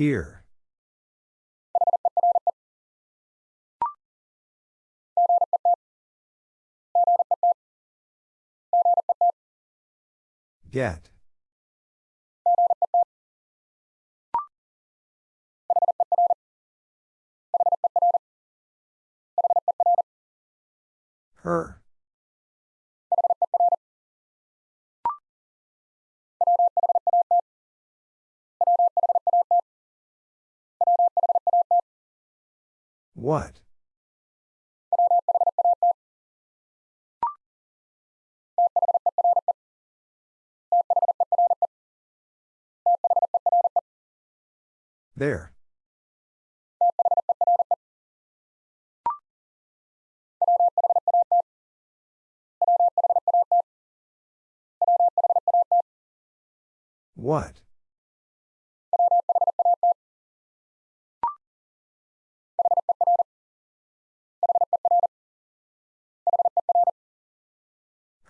Here. Get. Her. What? There. What?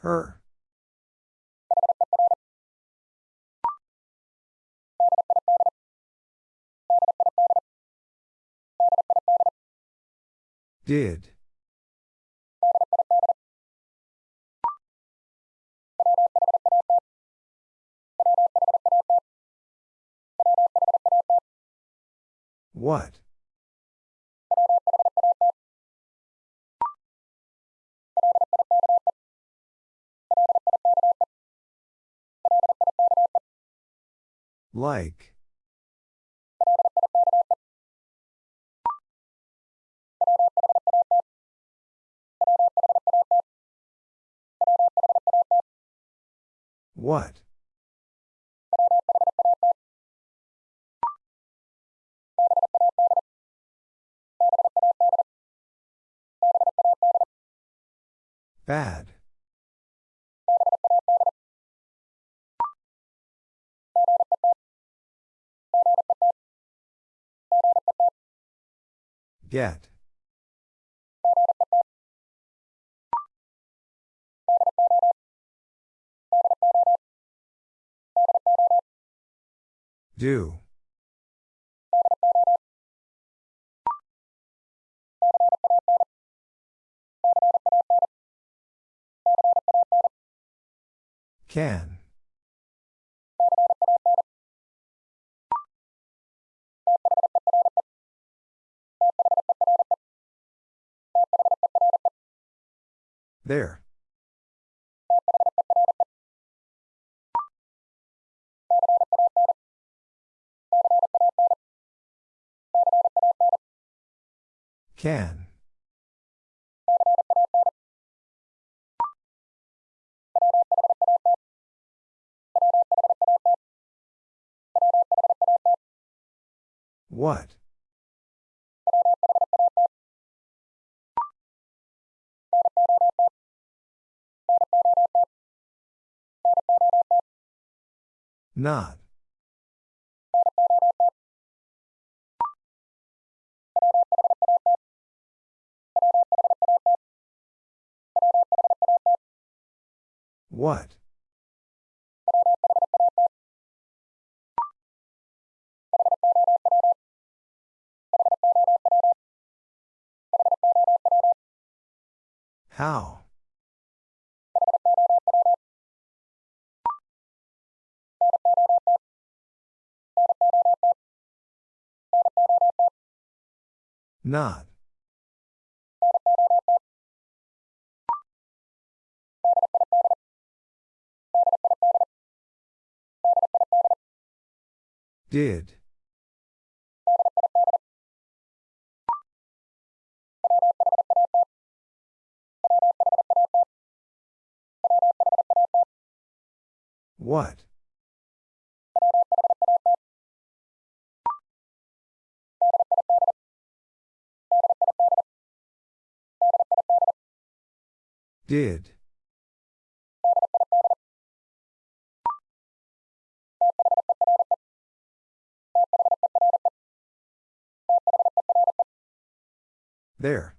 Her. Did. What? Like. What? Bad. Get. Do. Can. There. Can. What? Not. What? How? Not. Did. What? Did. There.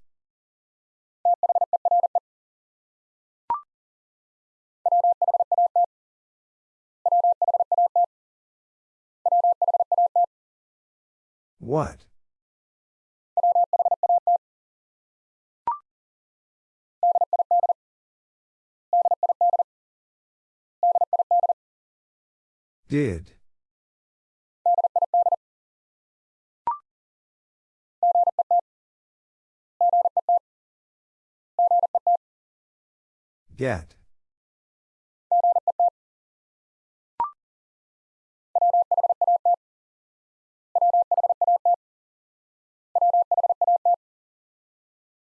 What? Did. Get.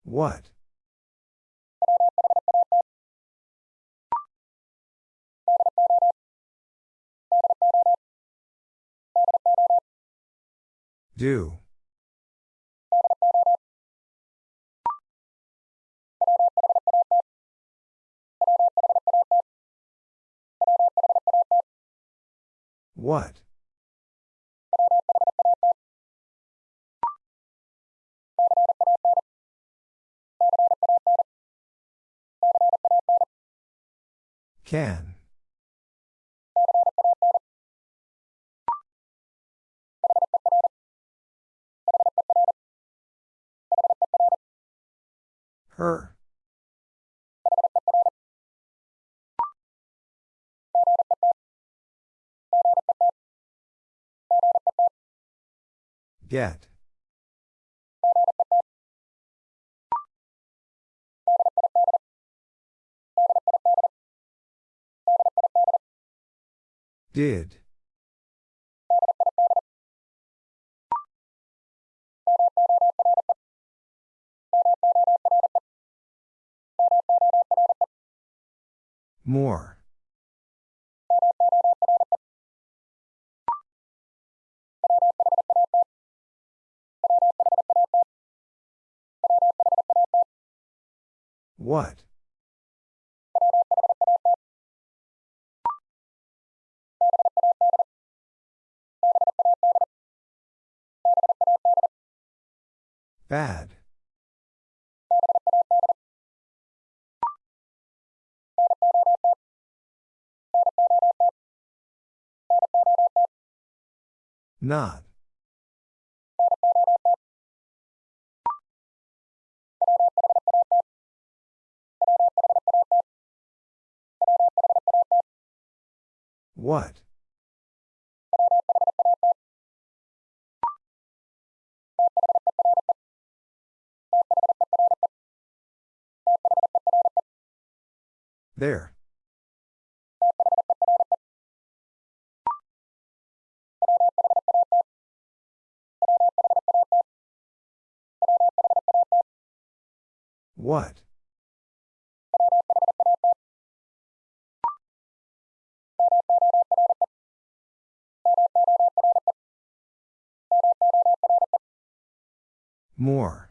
What? Do. What? Can. Her. Get. Did. More. What? Bad. Not. What? There. What? More.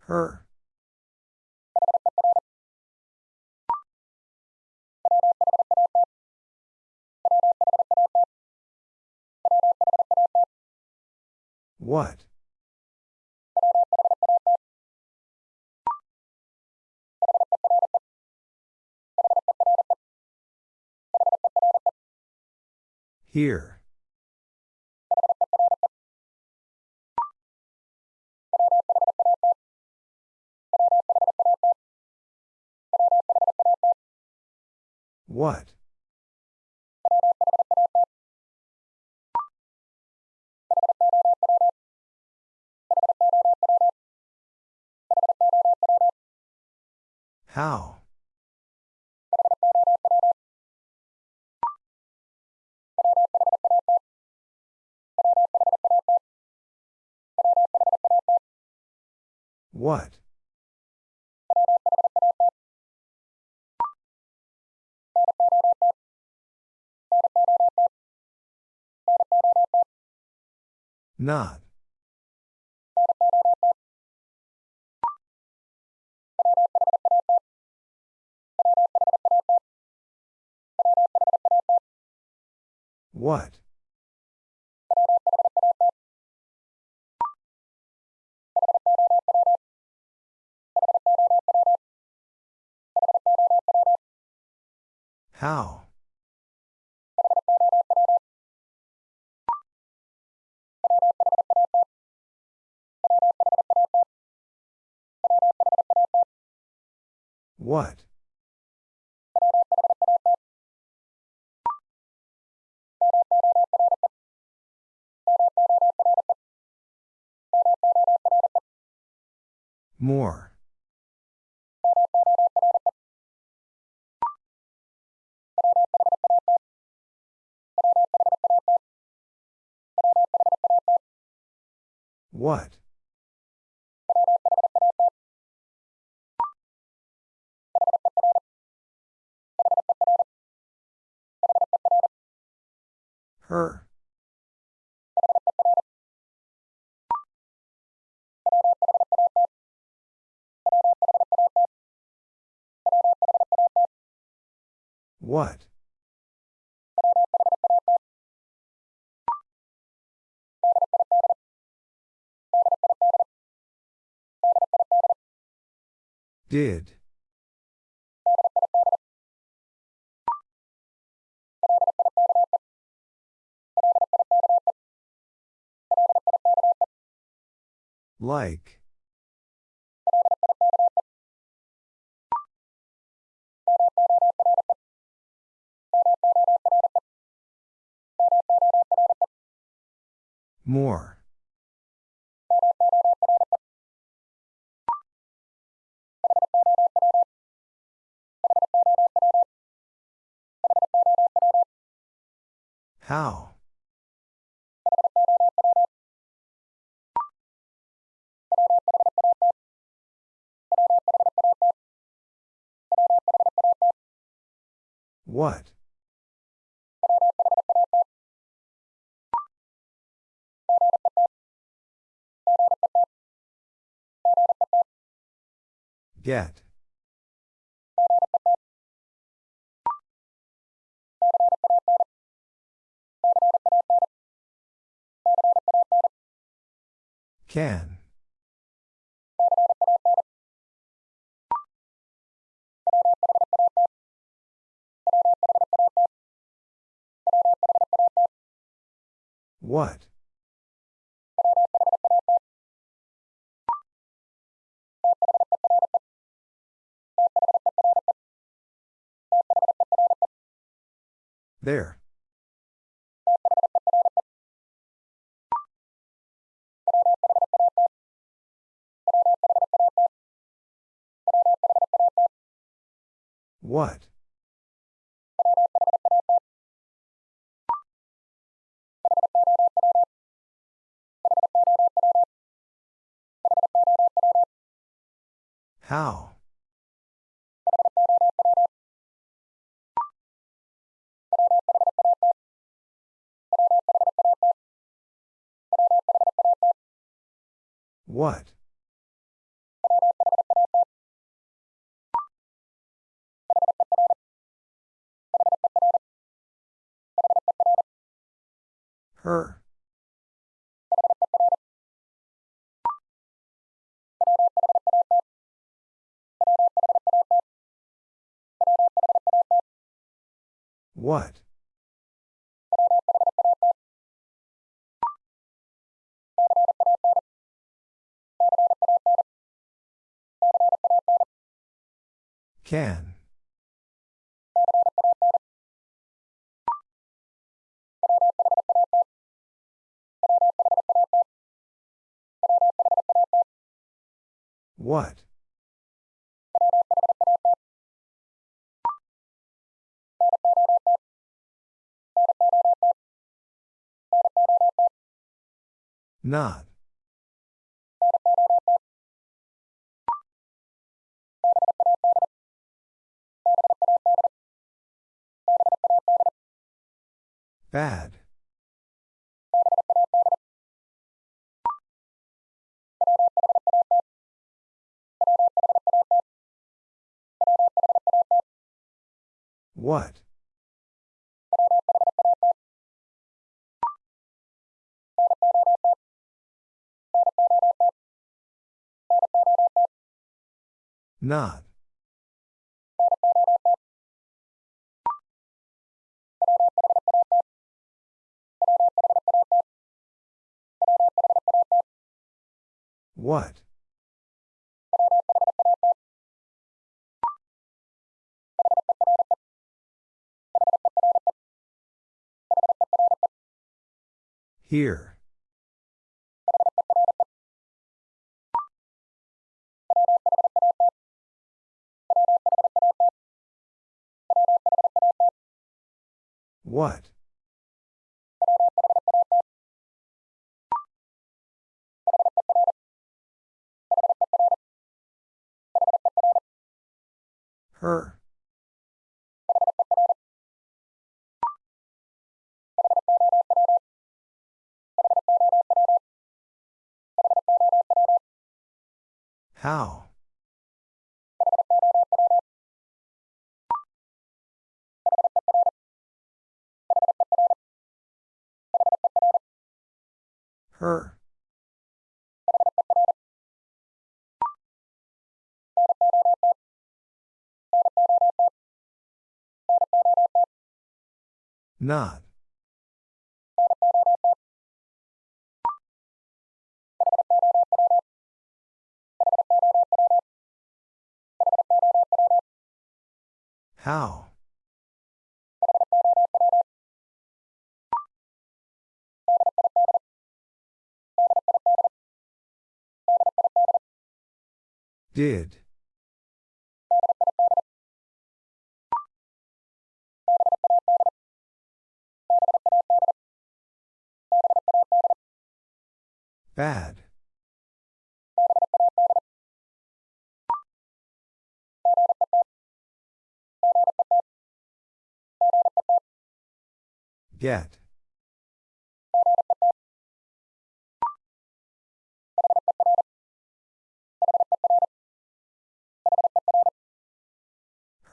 Her. What? Here. What? How? What? Not. What? How? What? More. What? Her. What? Did. Like. More. How? What? Get. Can. What? There. What? How? What? Her. What? Can. What? Not. Bad. What? Not. What? Here. What? Her. How? Her. Not. How? Did. Bad. Get.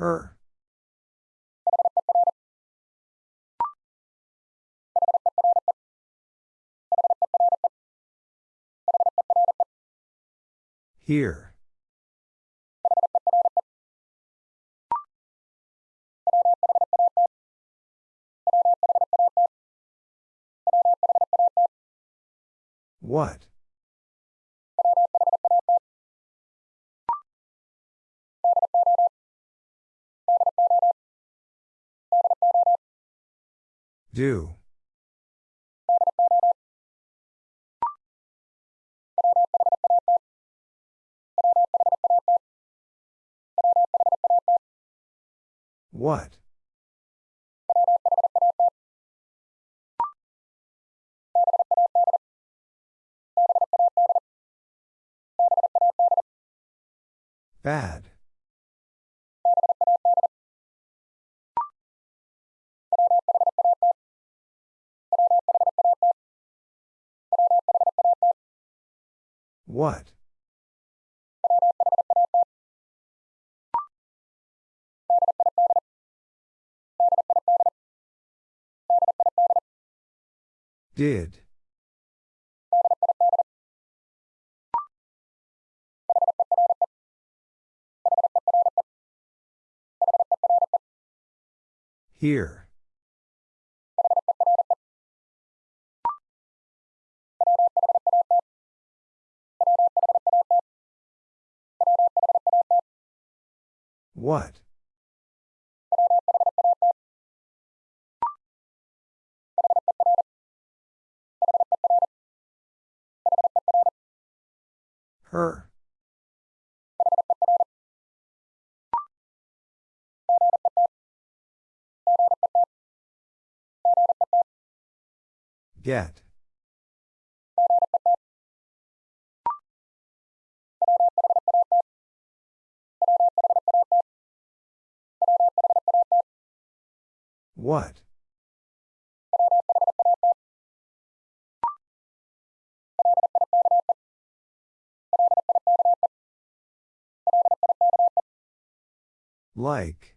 Her. Here. What? Do. What? Bad. What? Did. Here. What? Her. Get. What? Like.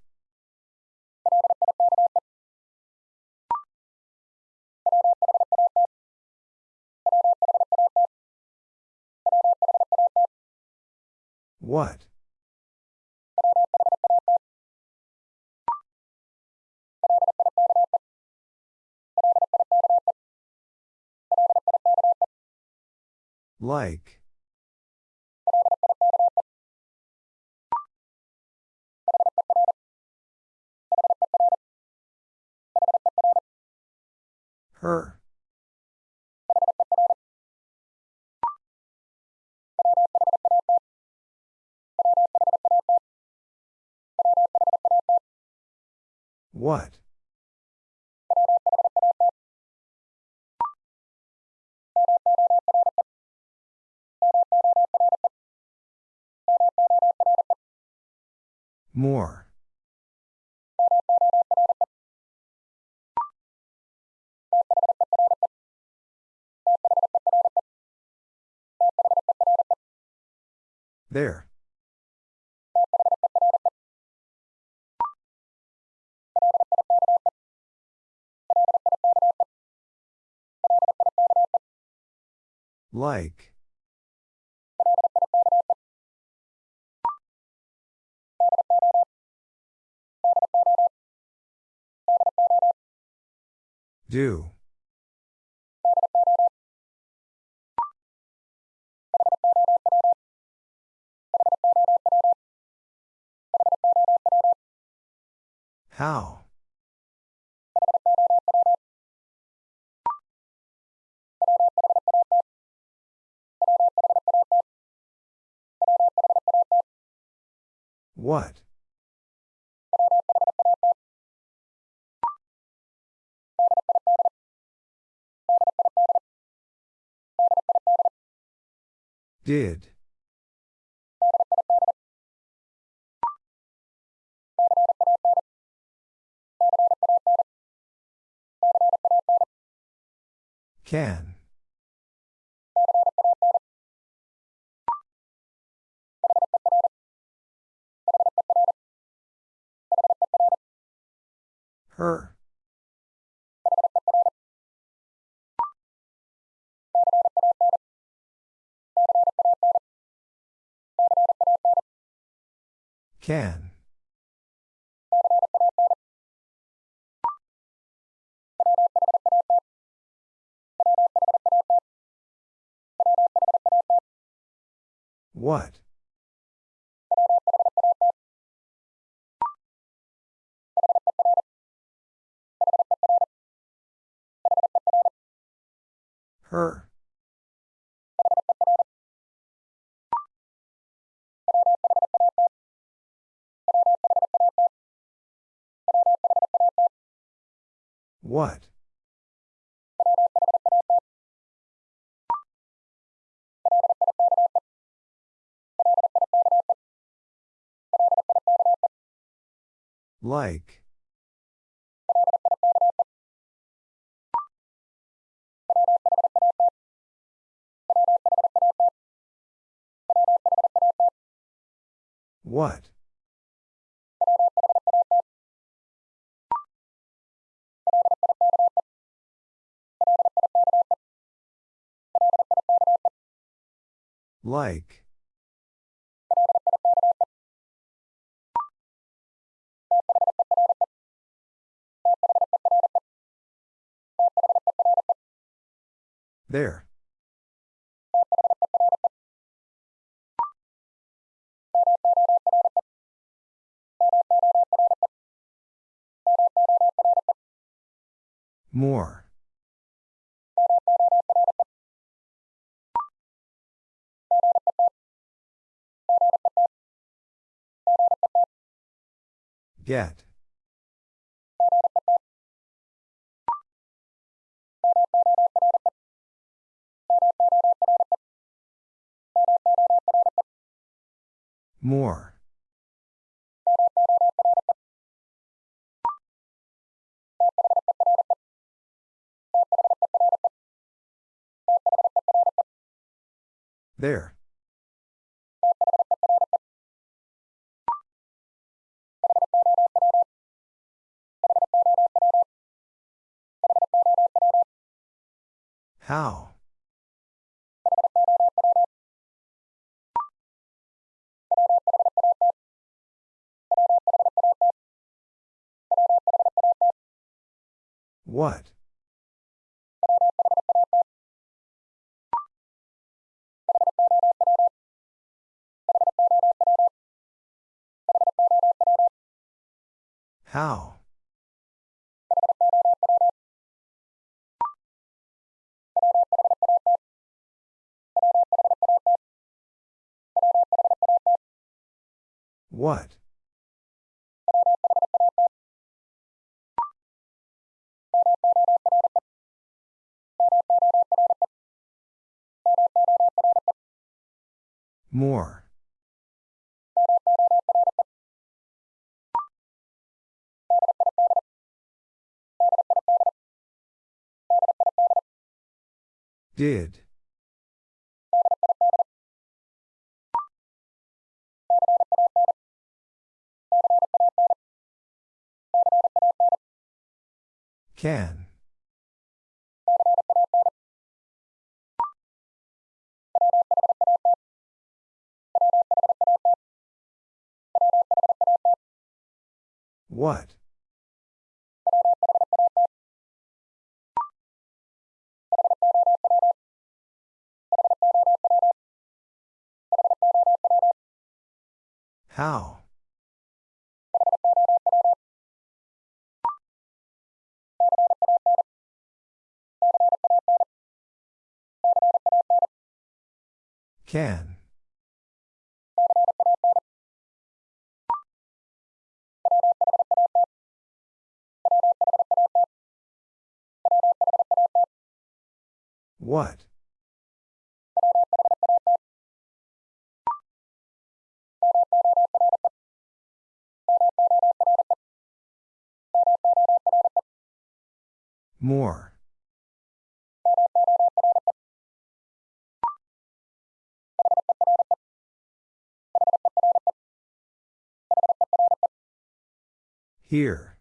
What? Like. Her. What? More. There. Like. Do. How? What? Did. Can. Her. Can. What? Her. What? Like. What? Like. There. More. Get. More. There. How? What? How? What? More. Did. Can. What? How? Can. What? More. Here.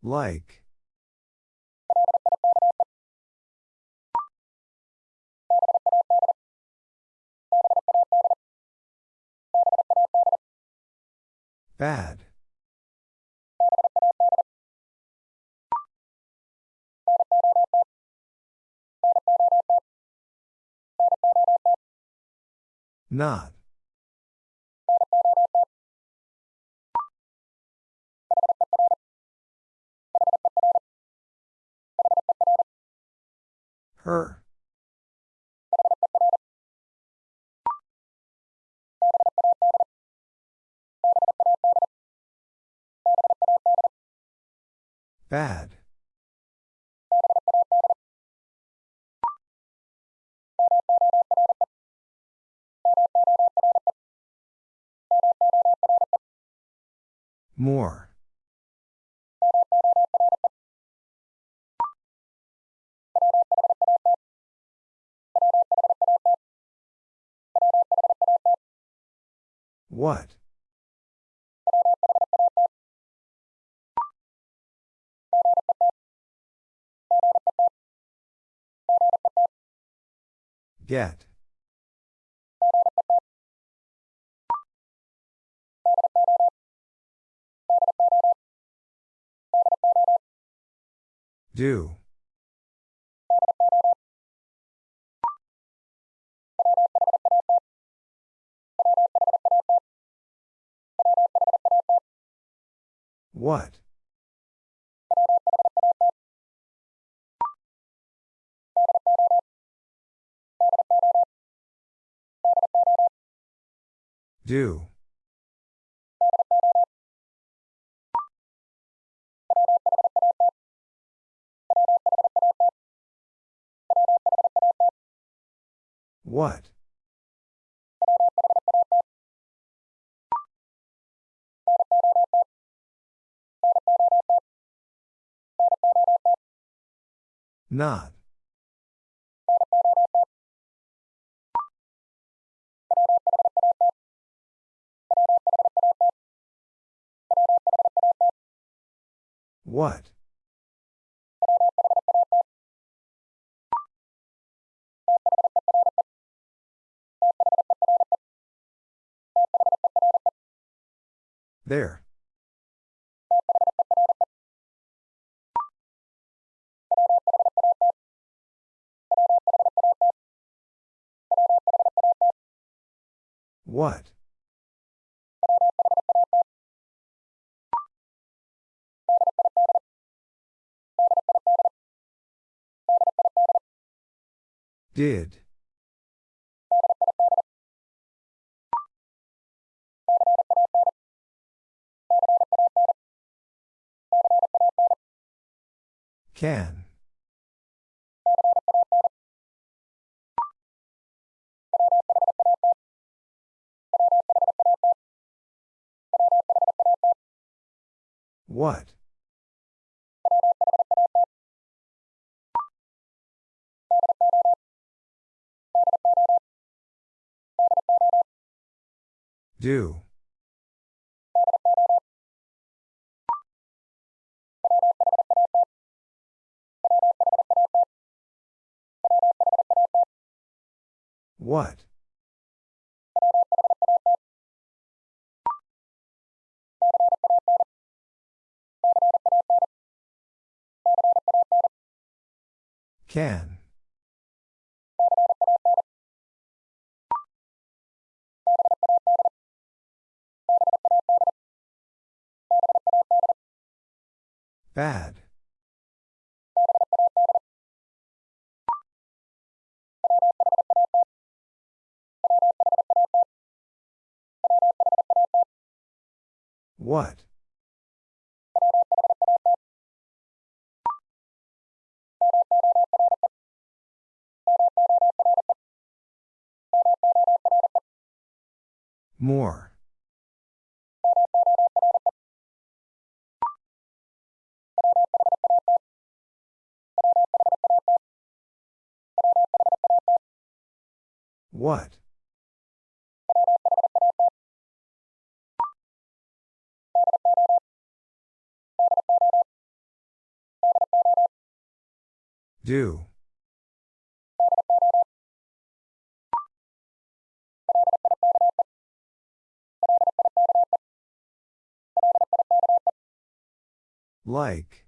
Like. Bad. Not. Her. Bad. More. What? Get. Do. What? Do. What? Not. What? There. What? Did. Can. What? Do. What? Can. Bad. What? More. What? Do. Like.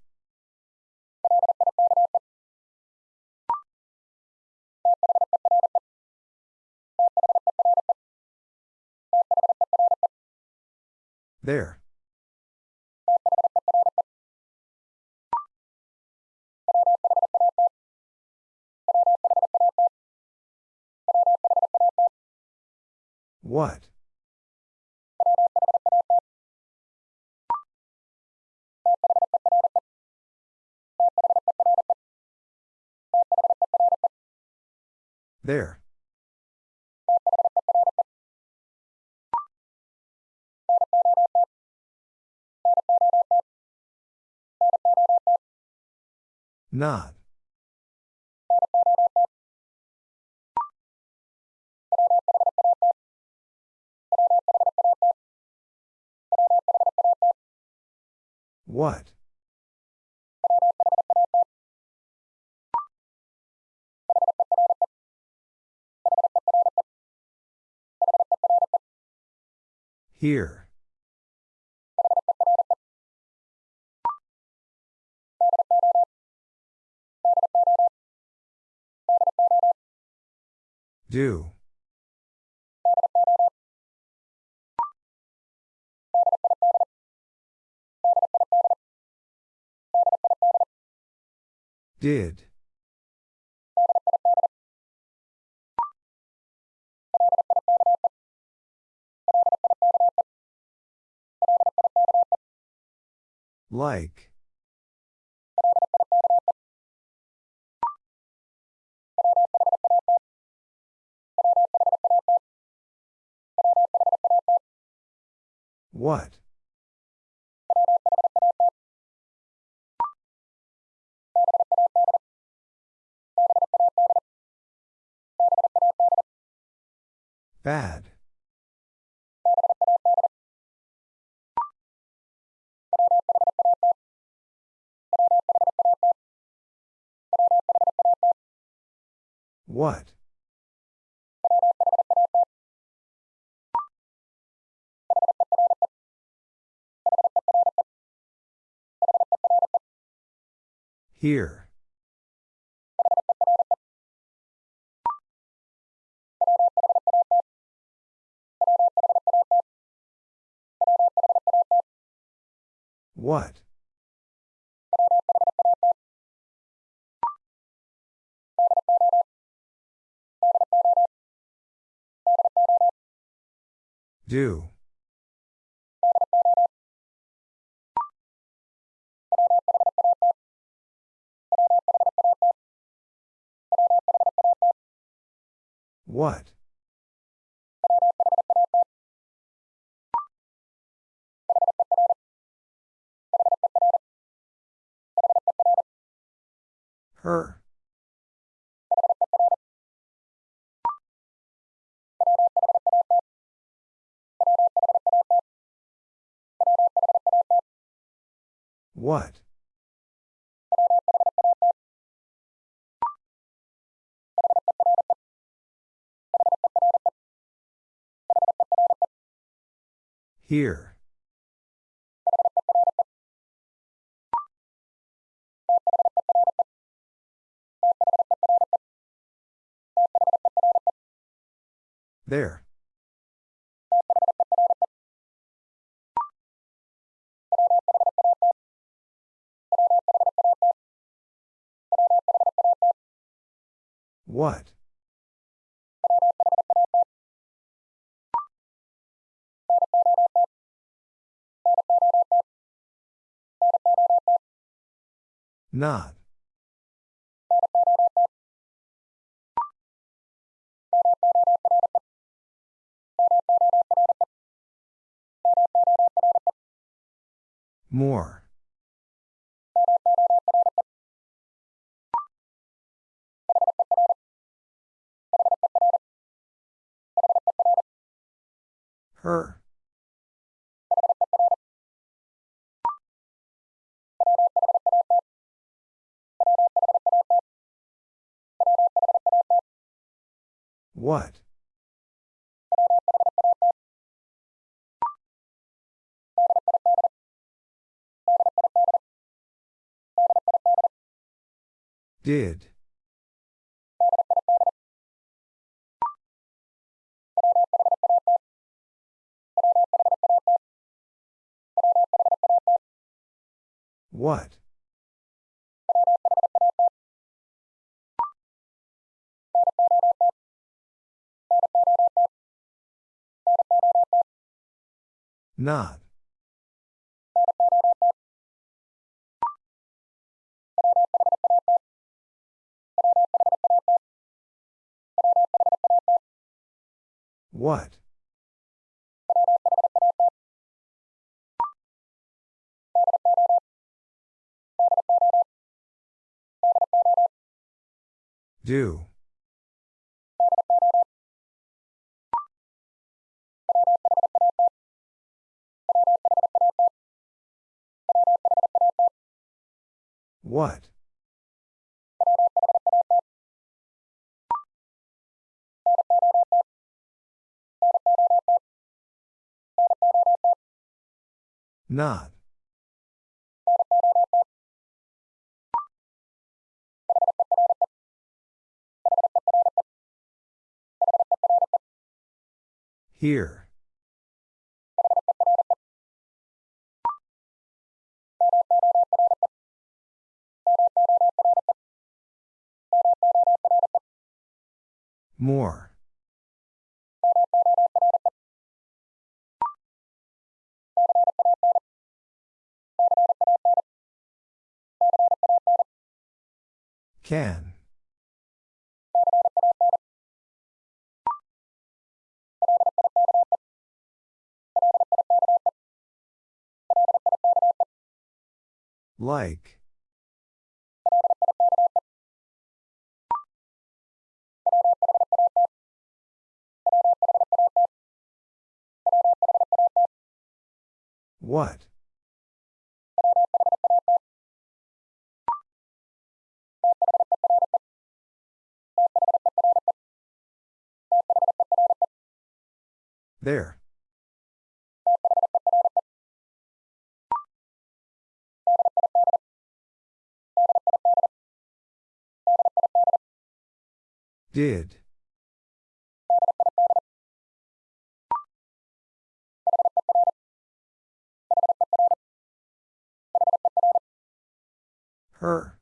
There. What? There. Not. What? Here. Do. Did. Like. What? Bad. What? Here. What? Do. What? Her. What? Here. There. What? Not. More. Her. What? Did. What? Not. What? Do. What? Not. Here. More. Can. Like. What? There. Did. Her.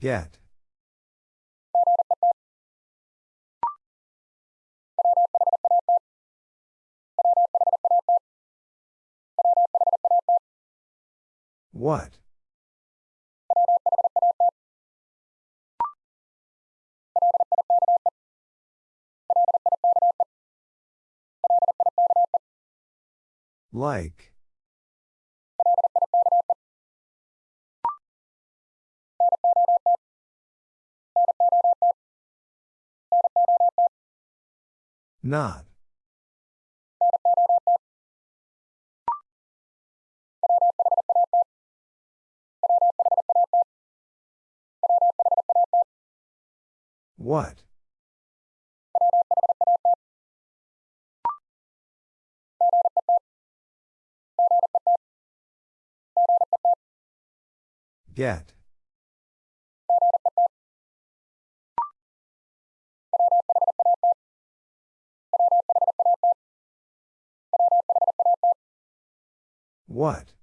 Get. What? Like. Not. What? Get. What?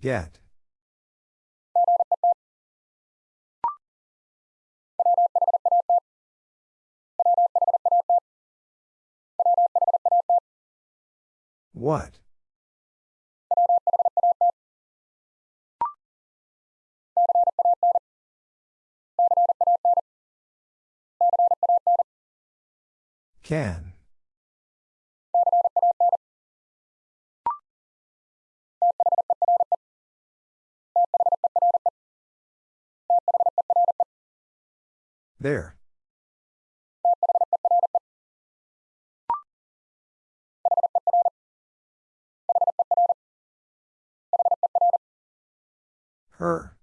Get. What? Can. There. Her.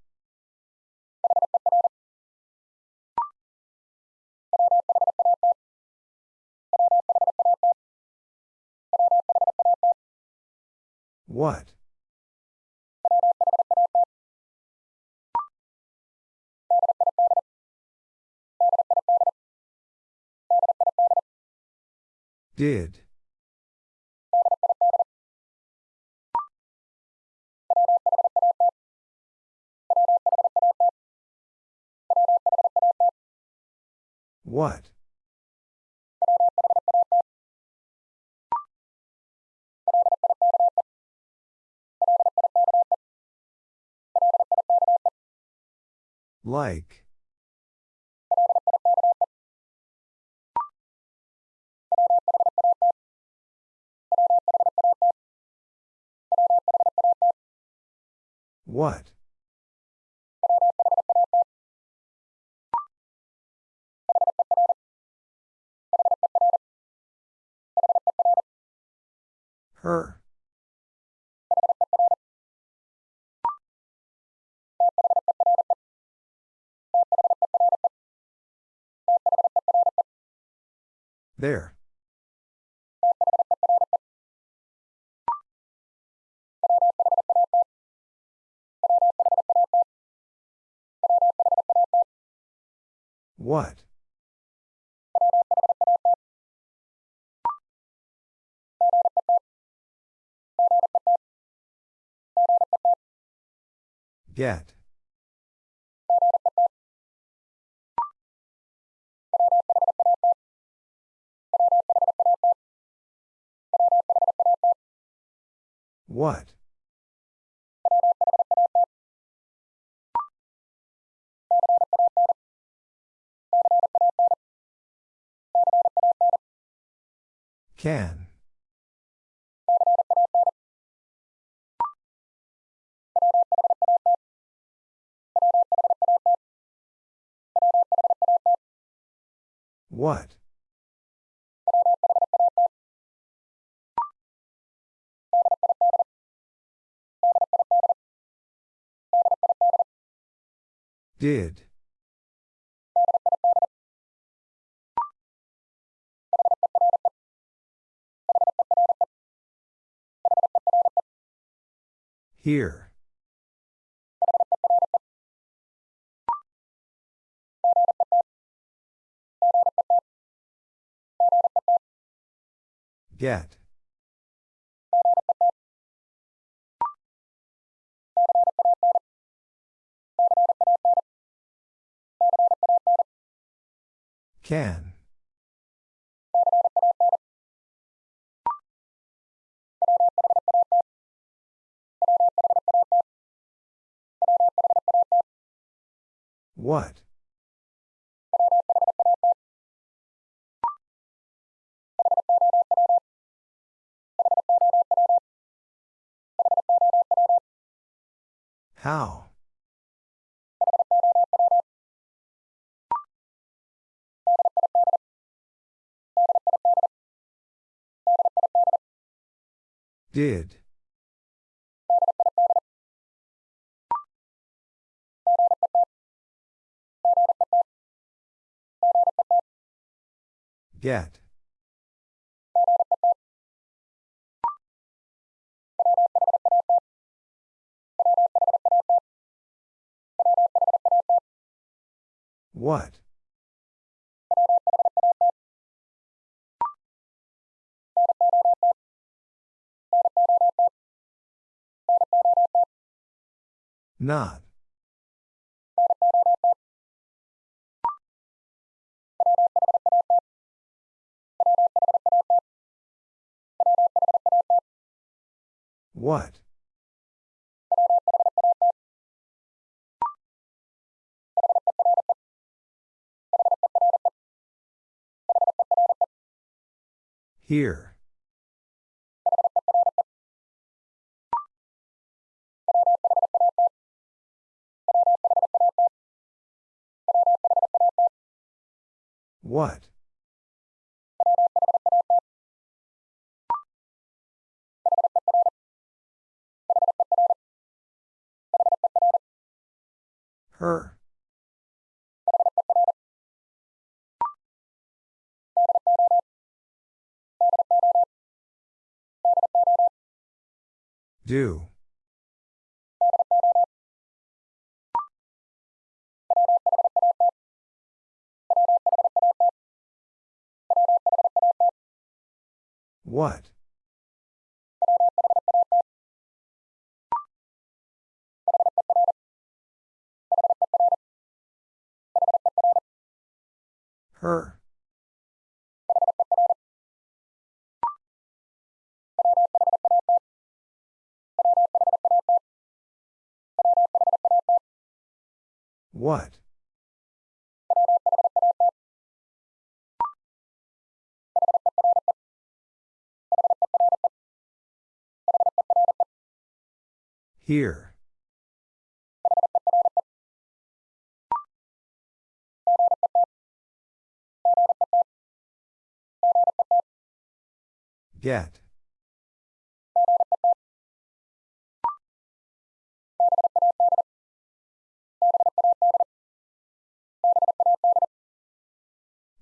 What? Did. What? Like. What? Her. There. What? Get. What? Can. What? Did. Here. Get. Can. What? How? Did. Get. What? Not. What? Here. What? Her. Do. What? Her. What? Here. Get.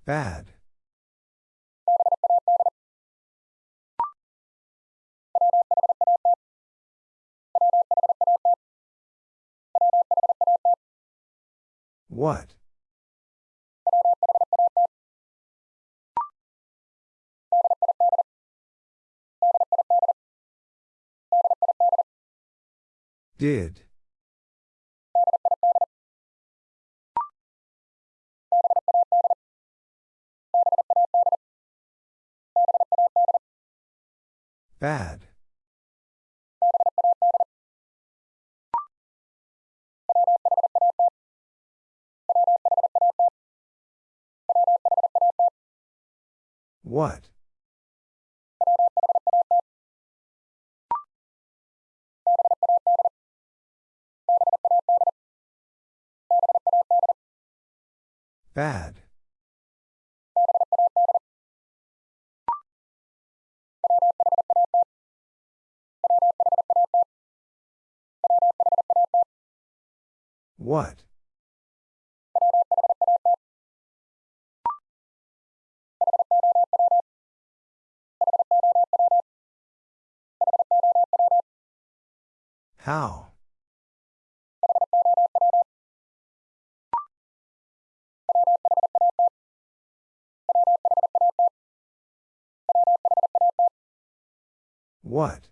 Bad. What? Did. Bad. What? Bad. What? How? What?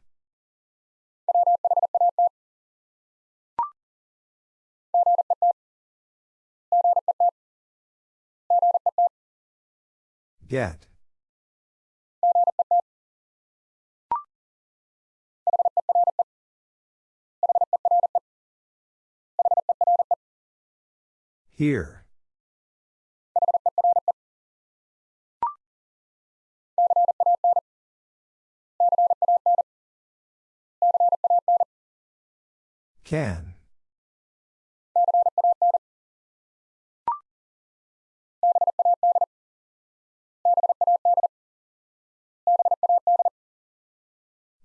Get. Here. Can.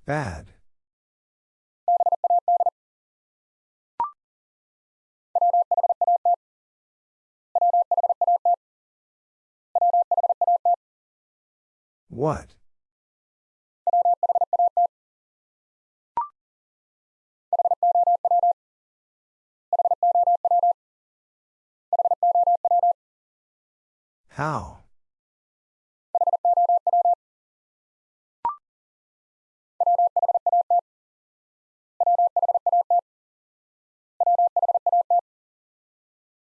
Bad. What? How?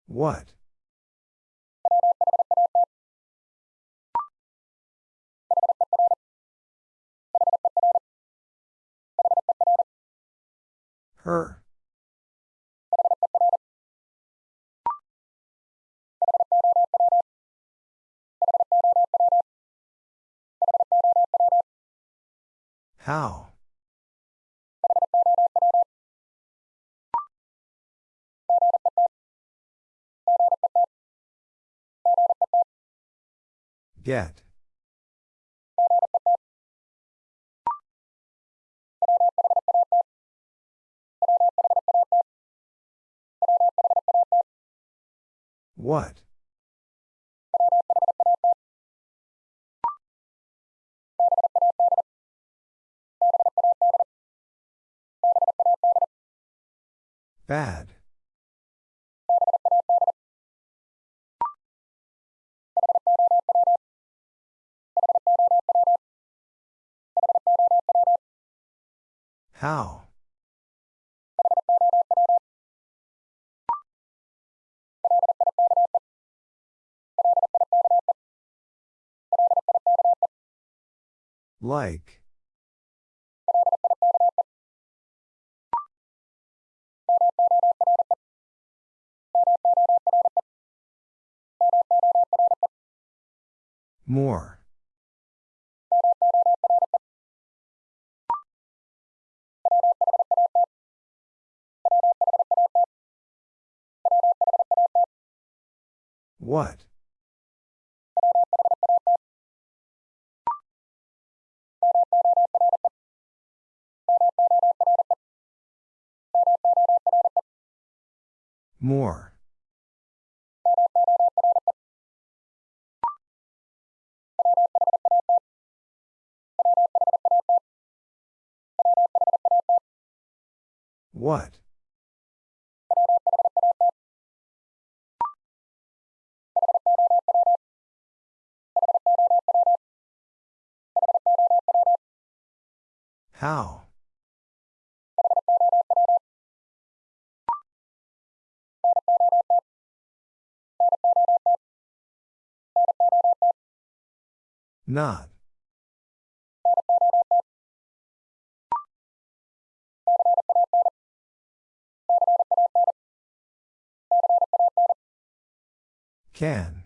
What? Her. How? Get. What? Bad. How? Like. More. What? More. What? How? Not. Can.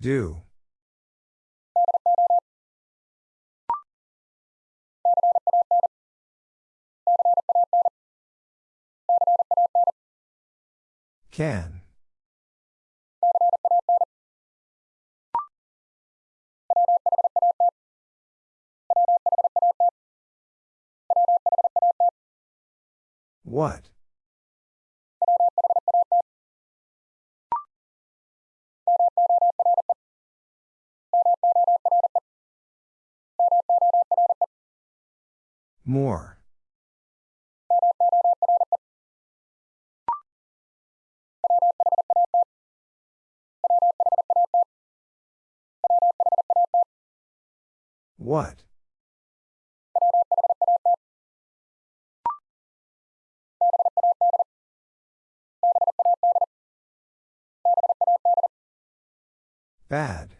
Do. Can. What? More. What? Bad.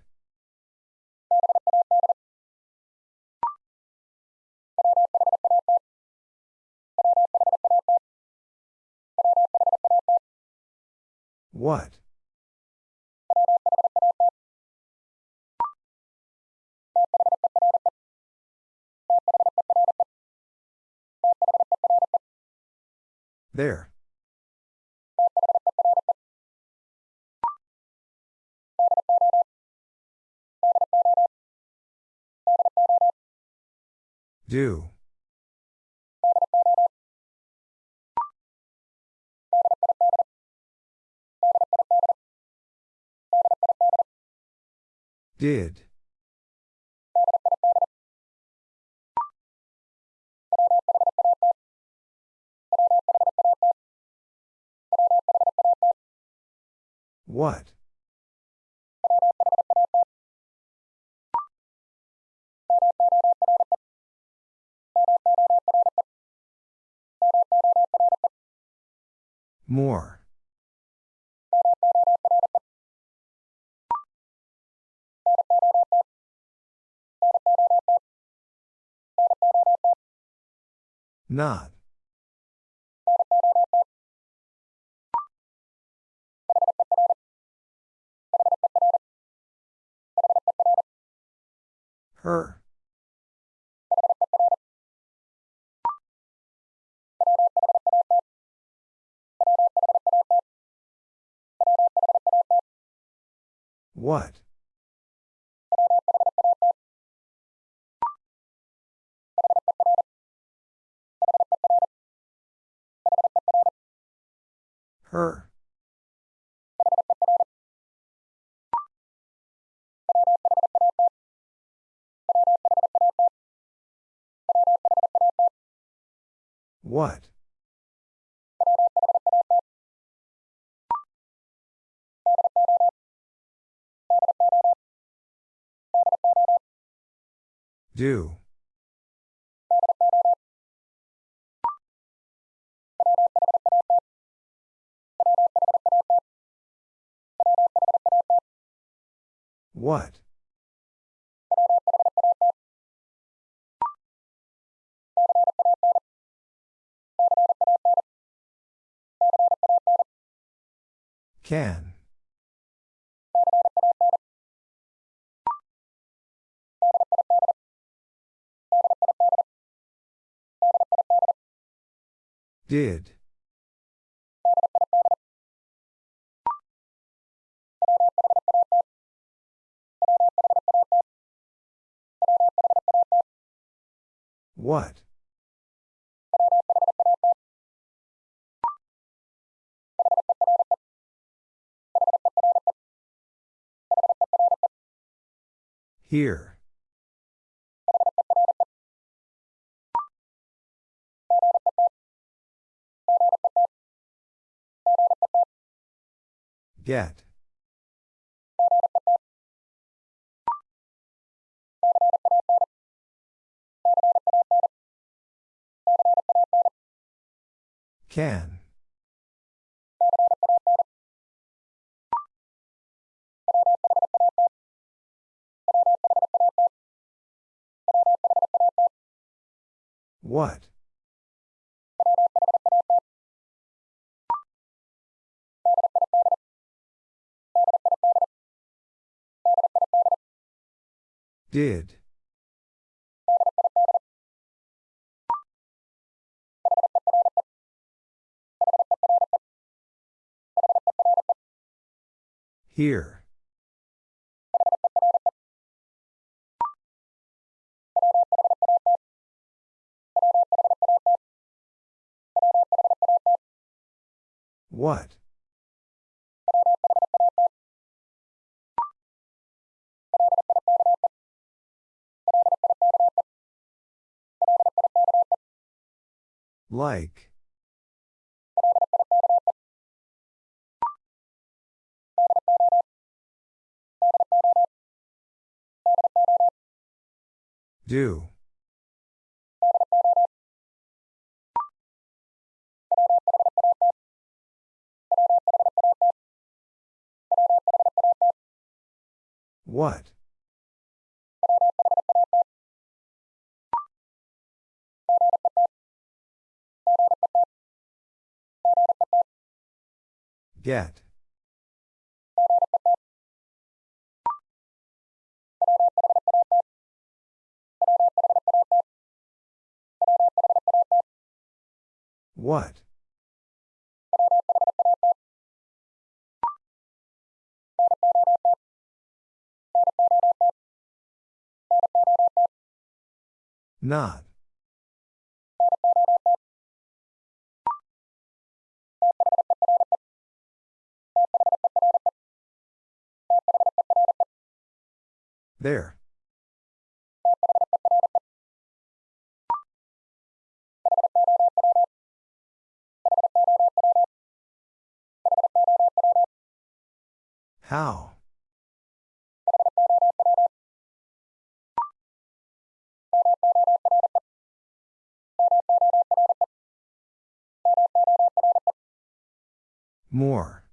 What? There. Do. Did. What? More. Not. Her. What? Her. What? Do. What? Can. Did. What? Here. Get. Can. What? Did. Here. What? Like. Do. What? Get. What? Not. There. How? More.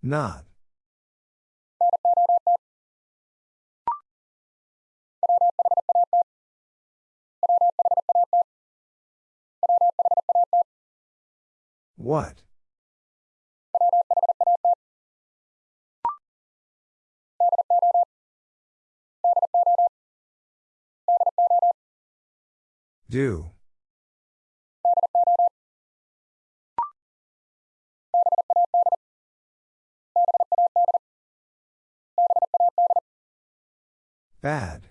Not. What? Do. Bad.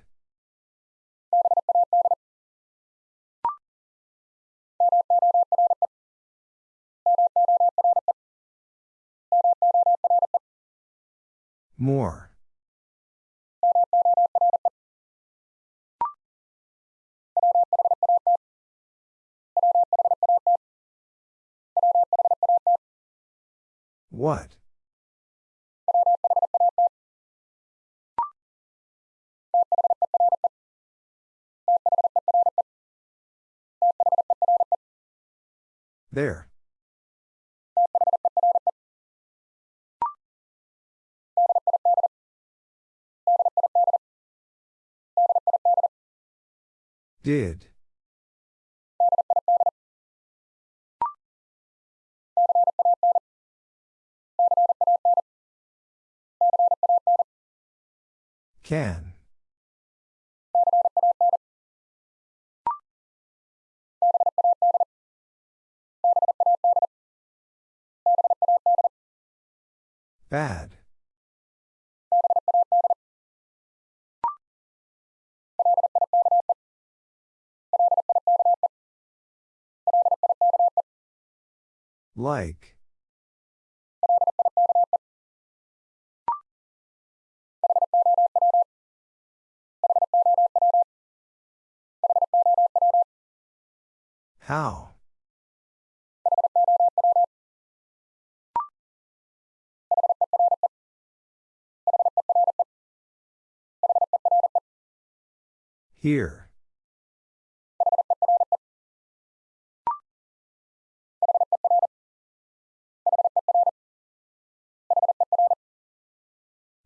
More. What? There. Did. Can. Bad. Like. How? Here.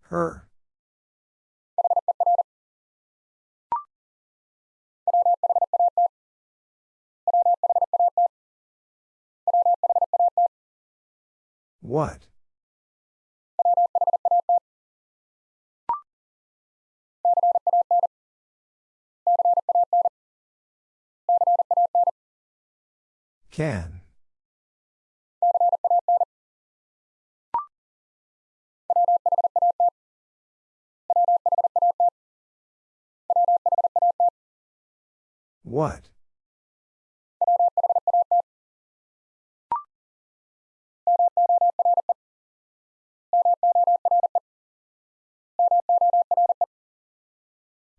Her. What? Can. What?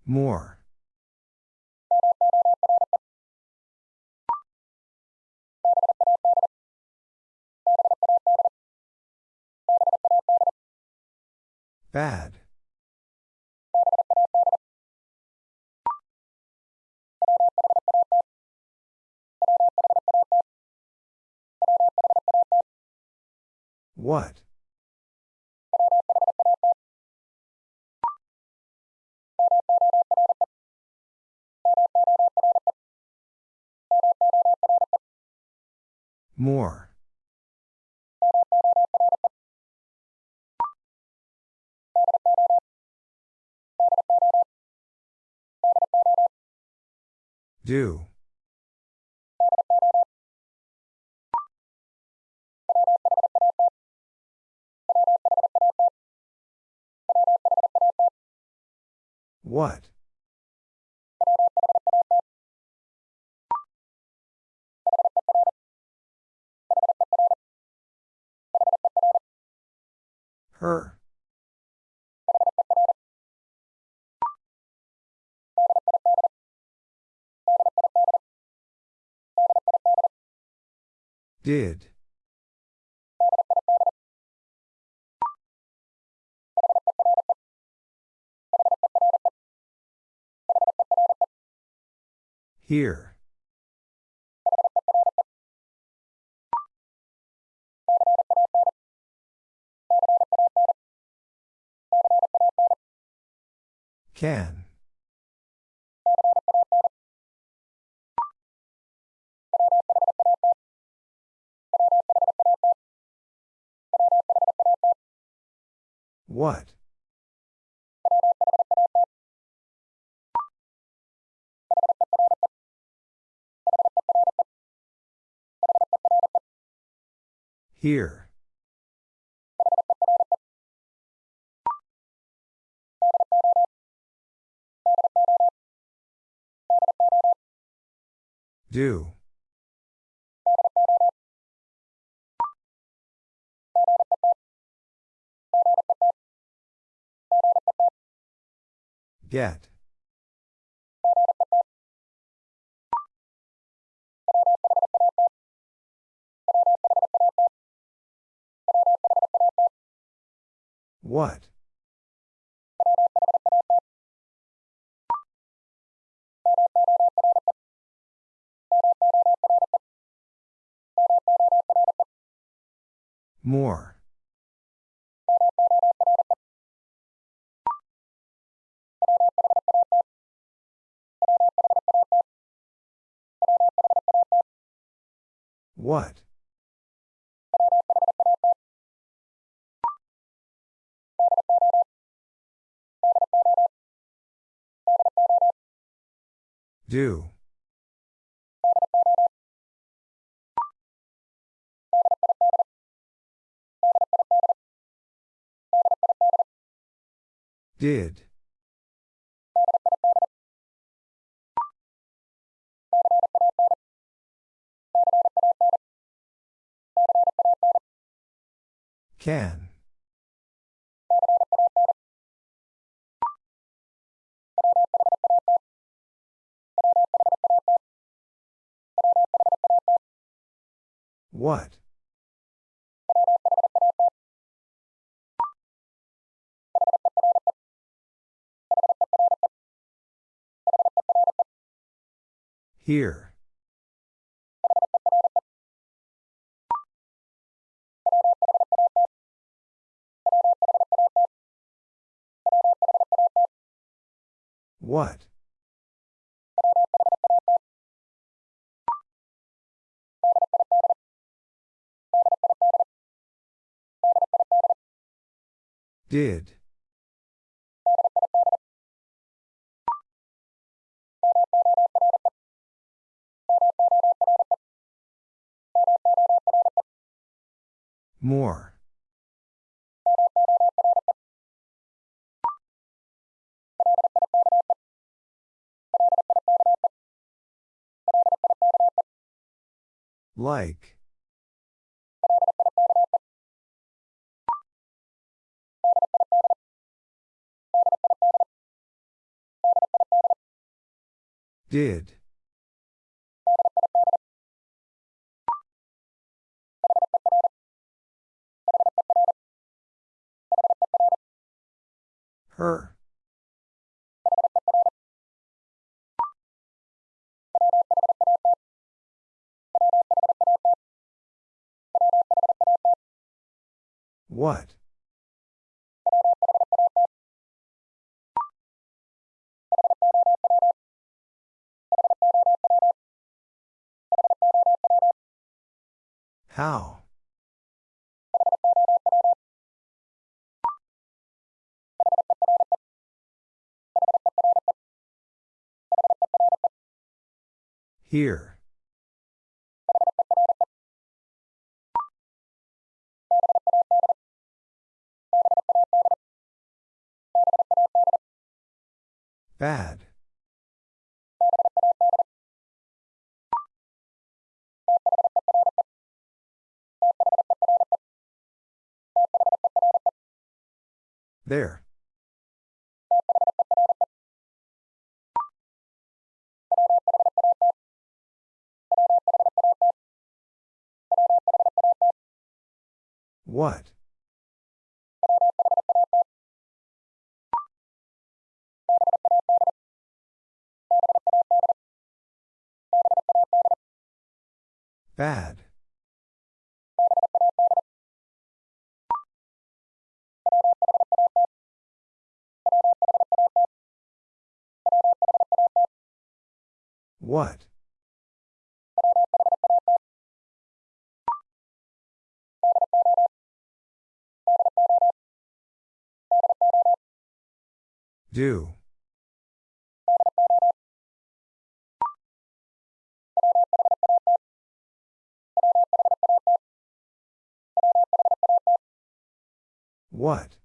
More. Bad. What? More. Do. What? Her. Did. Here. Can. What? Here. Do. Get. What? More. What? Do. Did. Can. What? Here. What? Did. More. Like. Did. Her. What? How? Here. Bad. There. What? Bad. What? Do. What?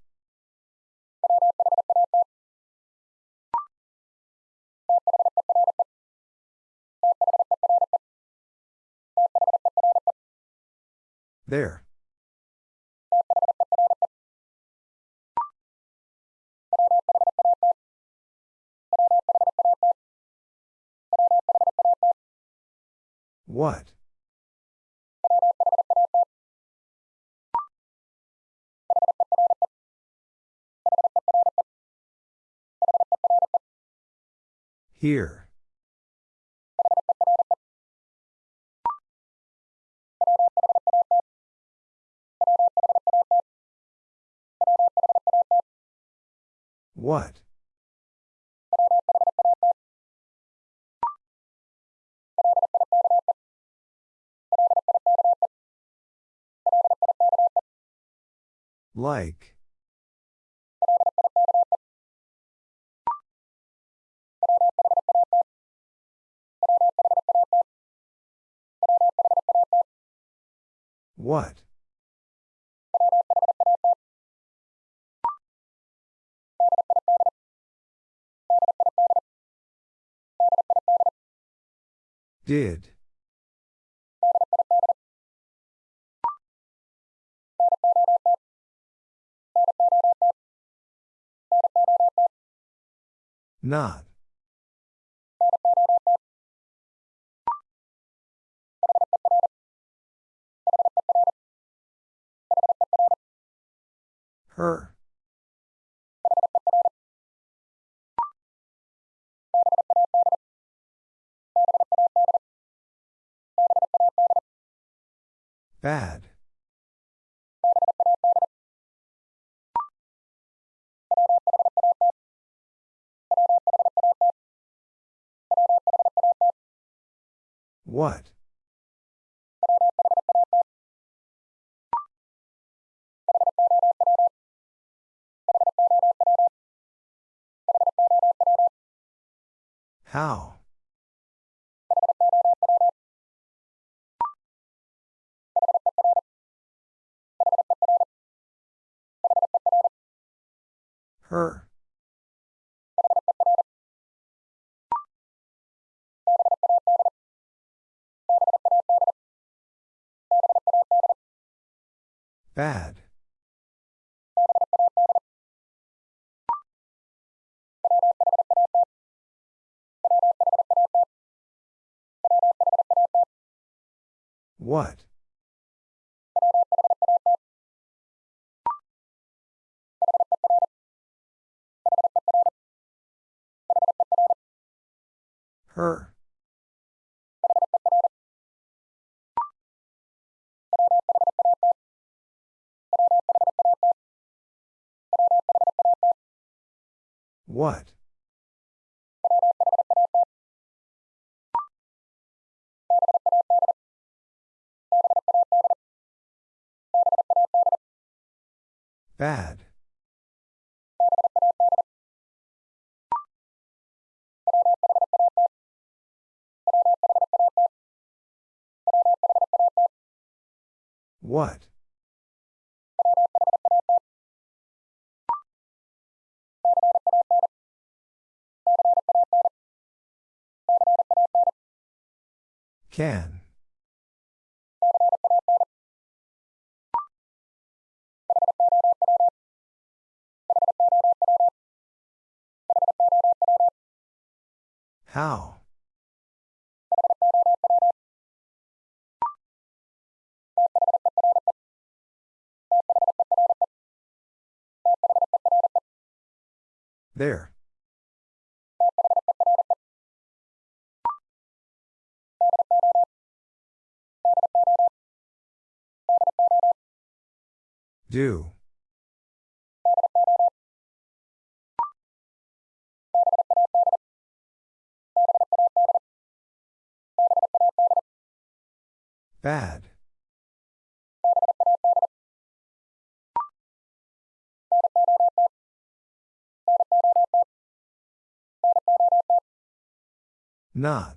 There. What? Here. What? Like. What? Did. Not. Her. Bad. What? How? Her. Bad. What? Her. What? Bad. What? Can. How? There. Do. Bad. Not.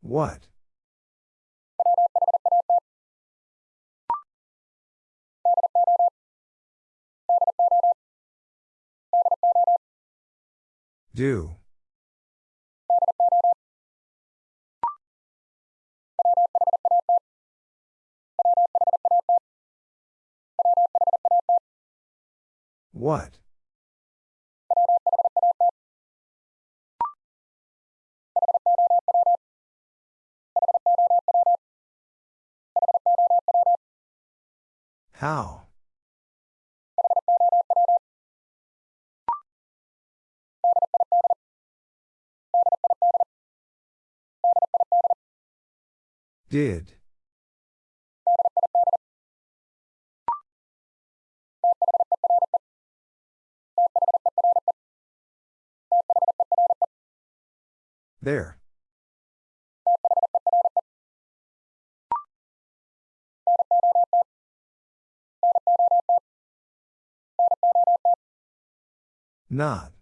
What? Do. What? How? Did. There. Not.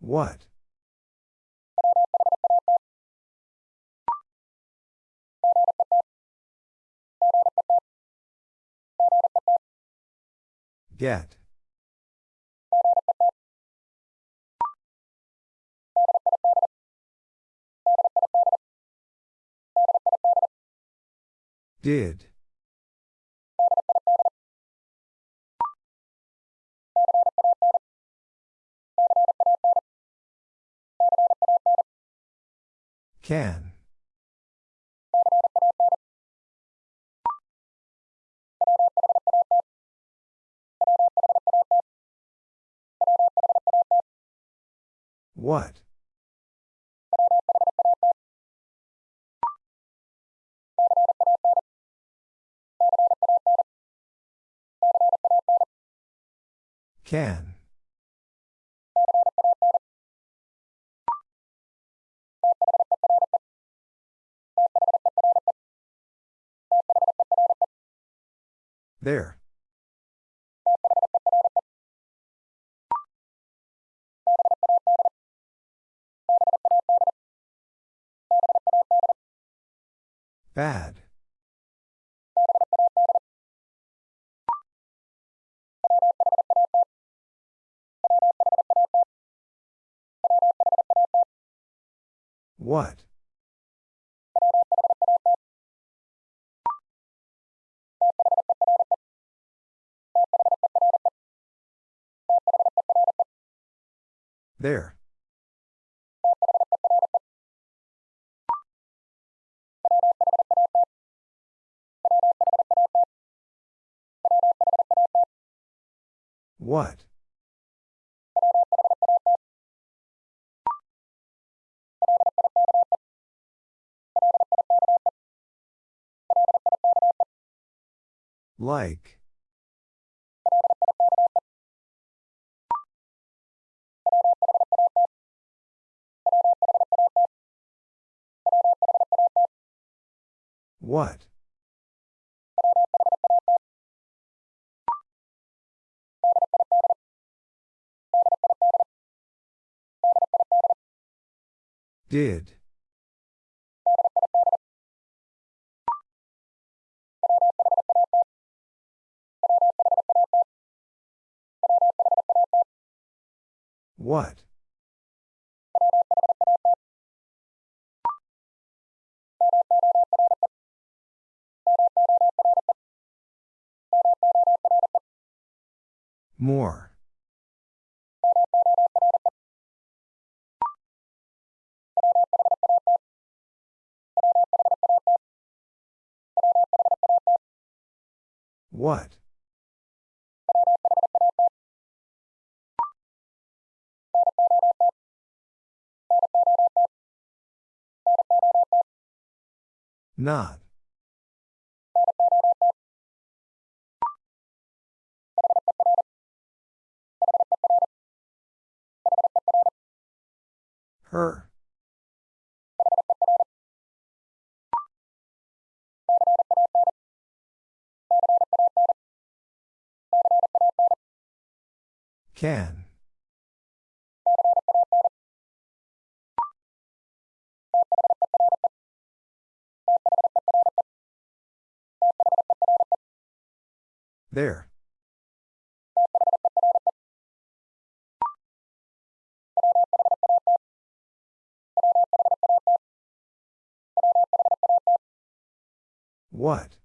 What? Get. Did. Can. What? Can. There. Bad. What? There. What? Like. What? Did. What? More. What? Not. Her. Can. There. What?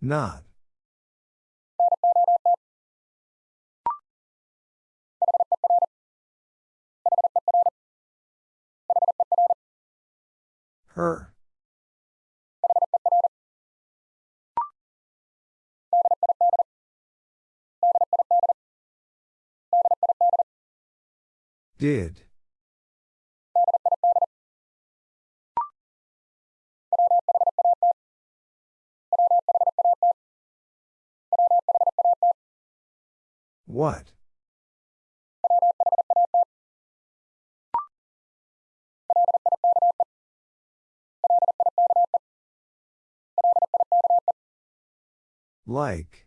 Not. Her. Did. What? Like.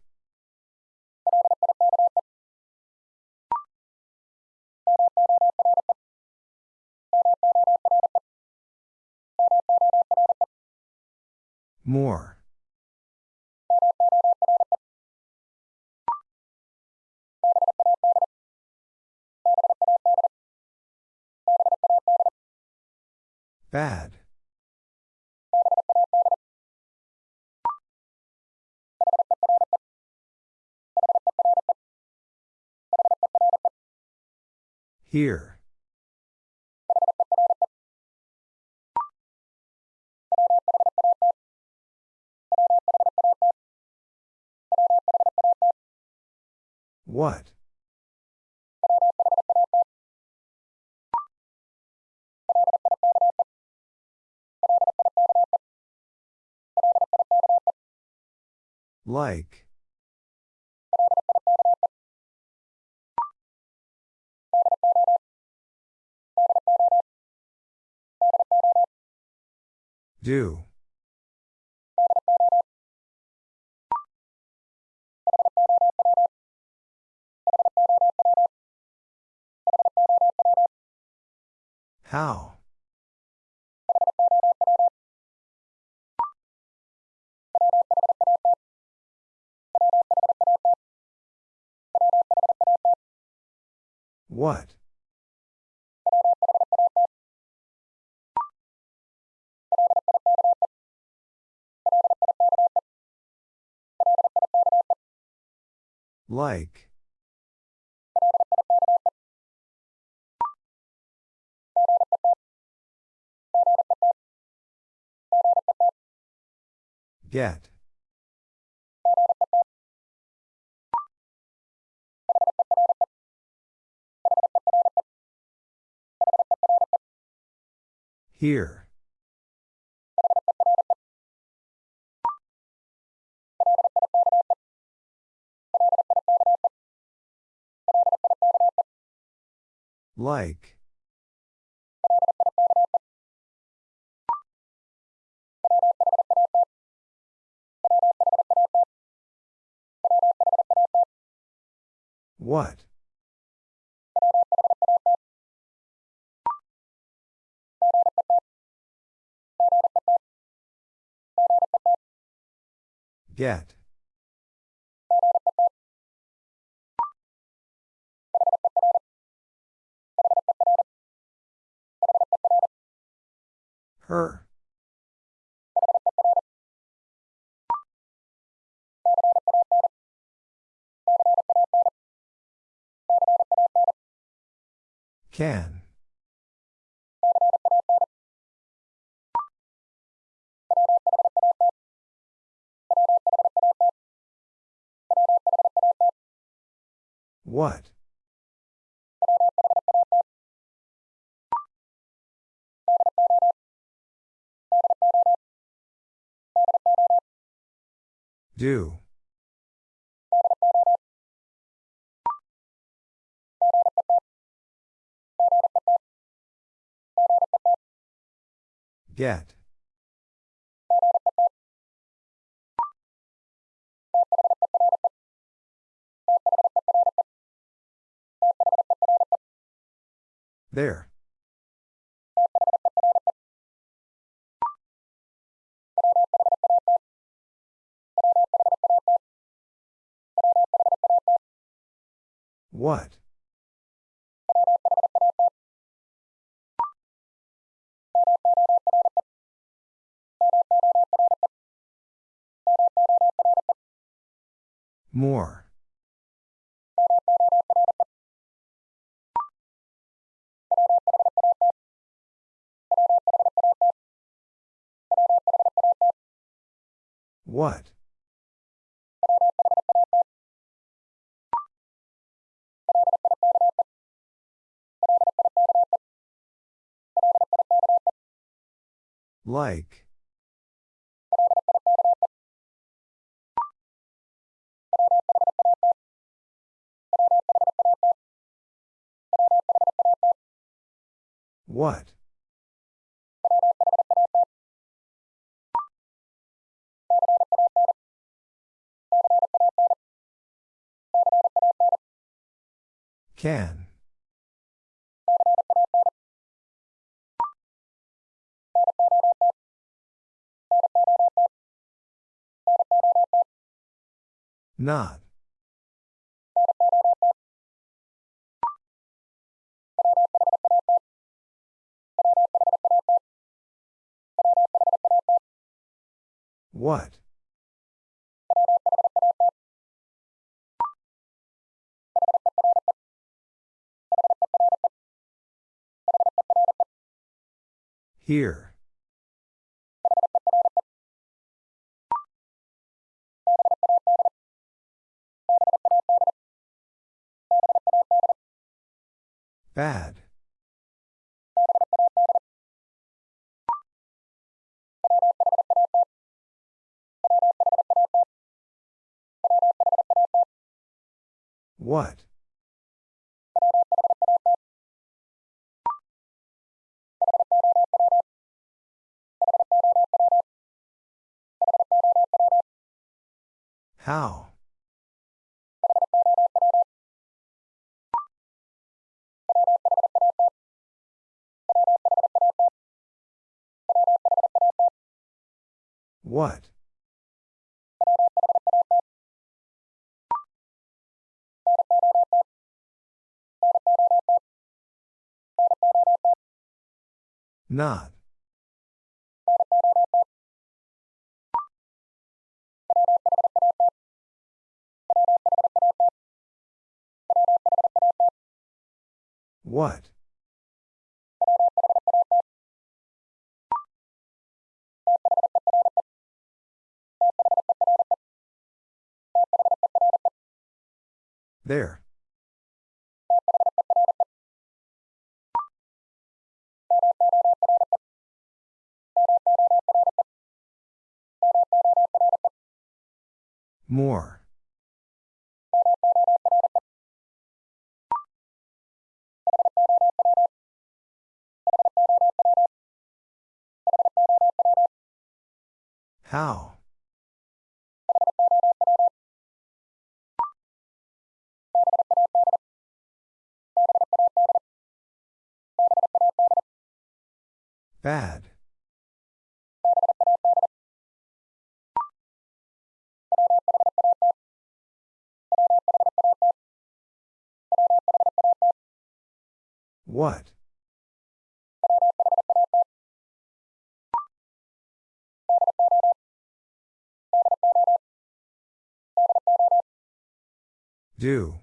More. Bad. Here. What? Like. Do. How? What? Like. Get. Here. Like. What? Get. Her. Can. What? Do. Get. There. What? More. What? Like. What? Can. Not. What? Here. Bad. What? How? What? Not. What? There. More. How? Bad. What? Do.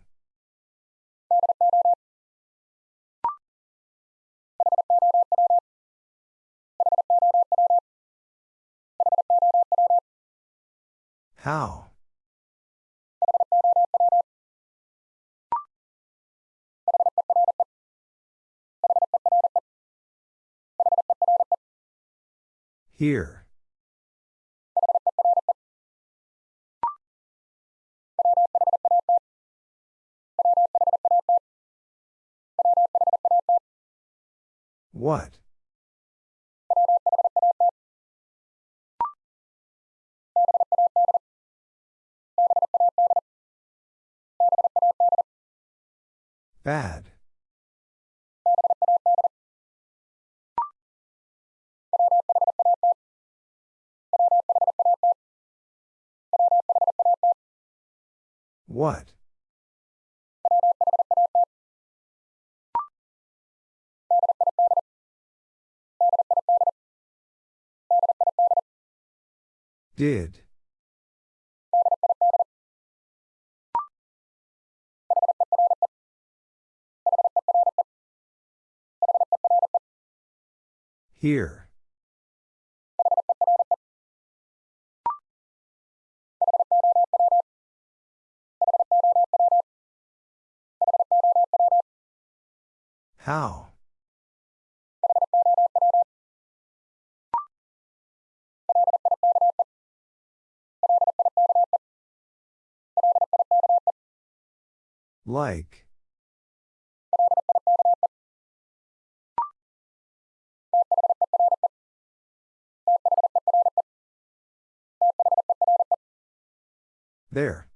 How? Here. What? Bad. What? Did. Here. How? Like. There.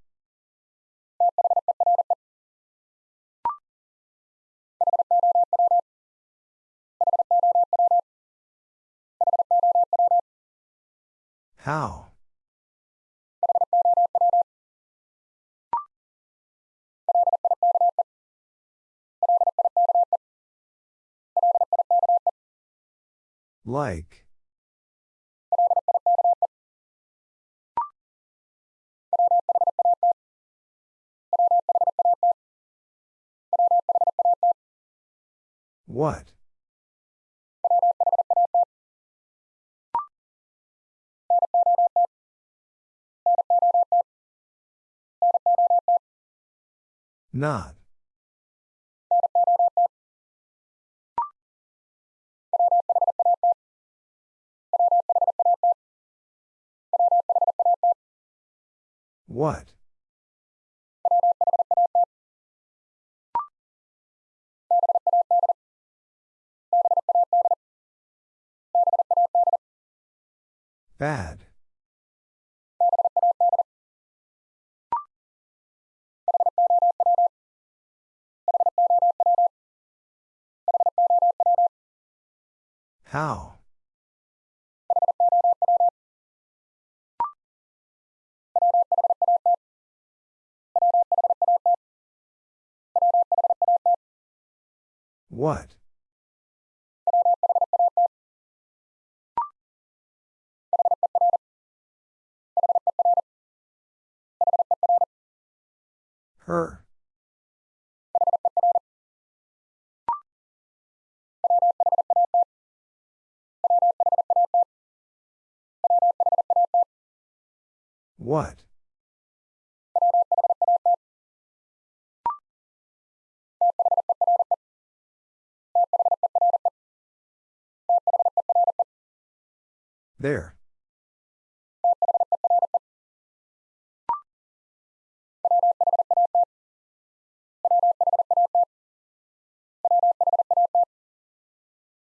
How? Like. What? Not. What? Bad. How? What? Her. What? There.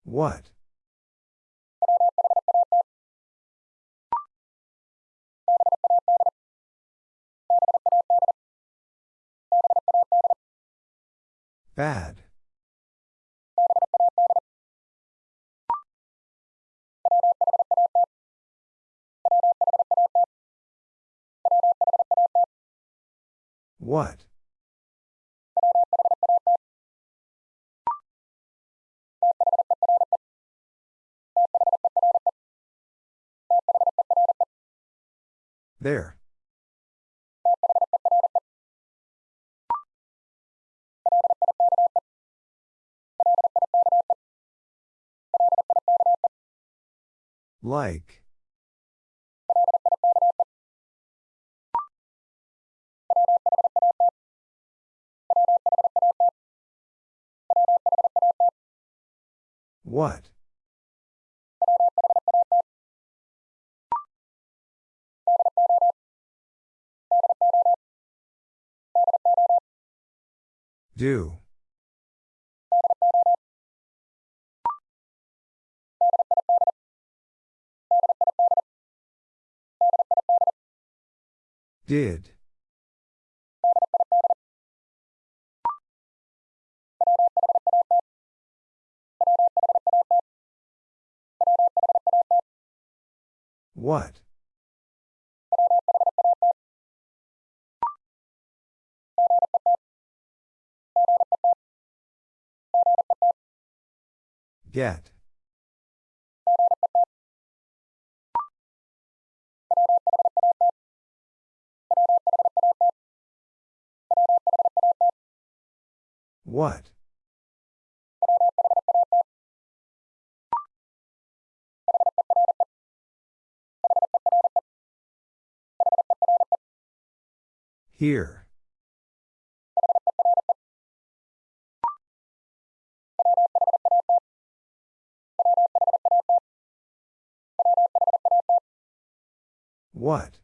What? Bad. What? There. Like. What? Do. Did. What? Get. What? Here. What?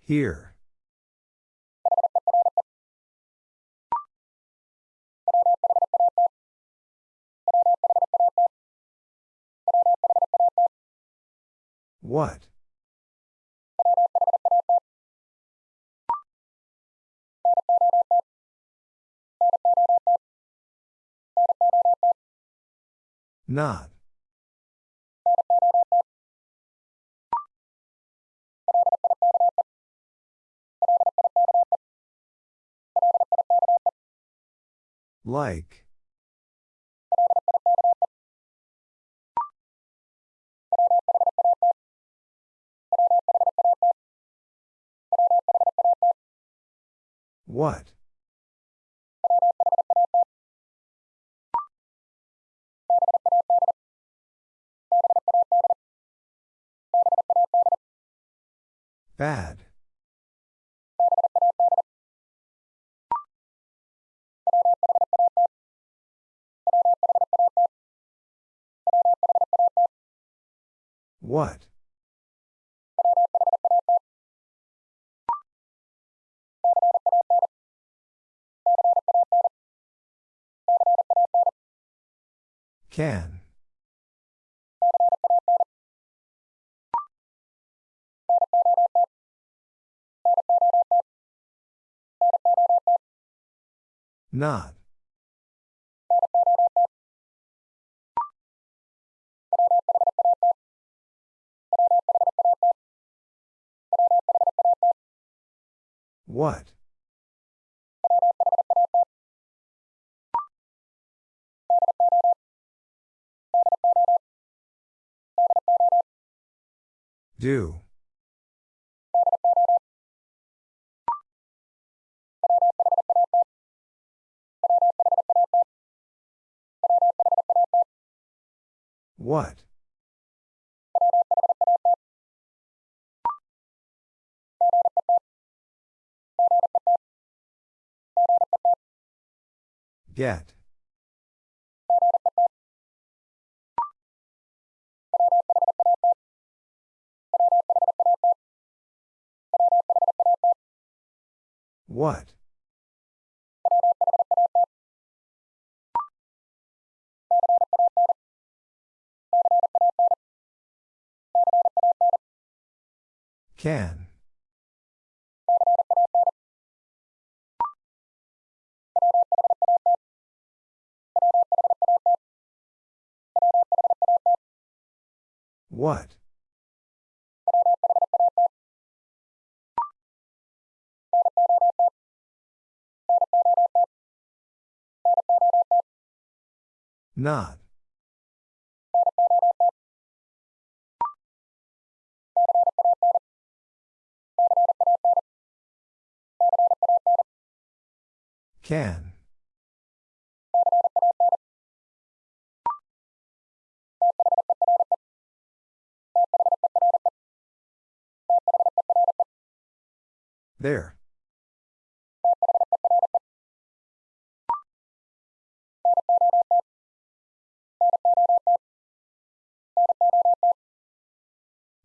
Here. What? Not. Like. What? Bad. What? Can. Not. What? Do. What? Get. What? Can. What? Not. Can. There.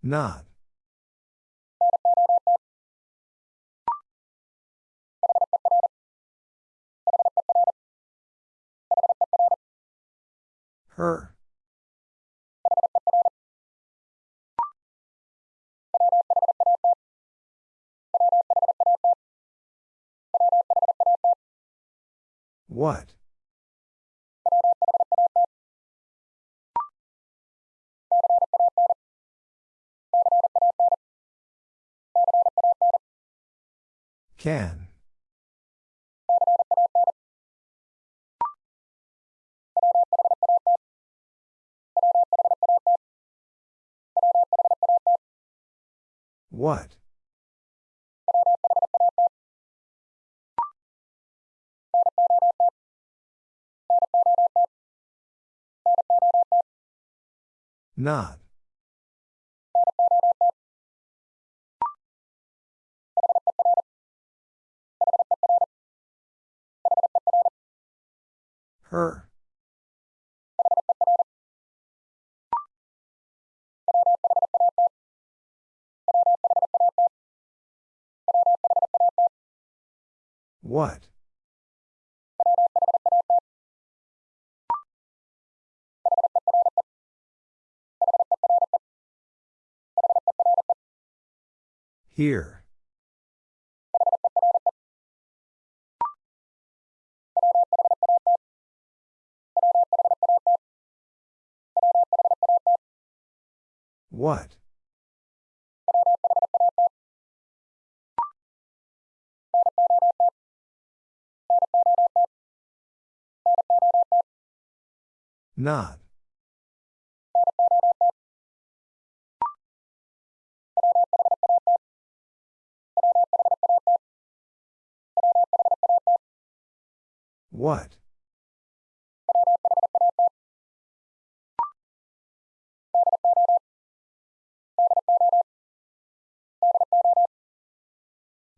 Not. Her. What? Can. What? Not. Her. What? Here. What? Not. What?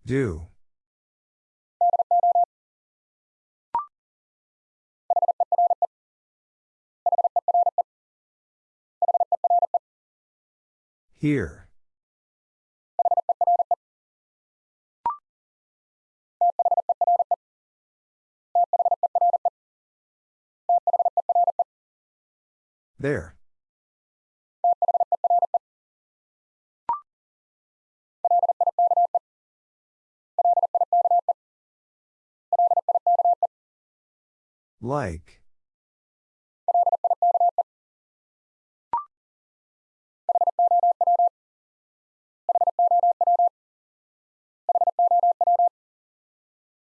Do. Here. There. Like.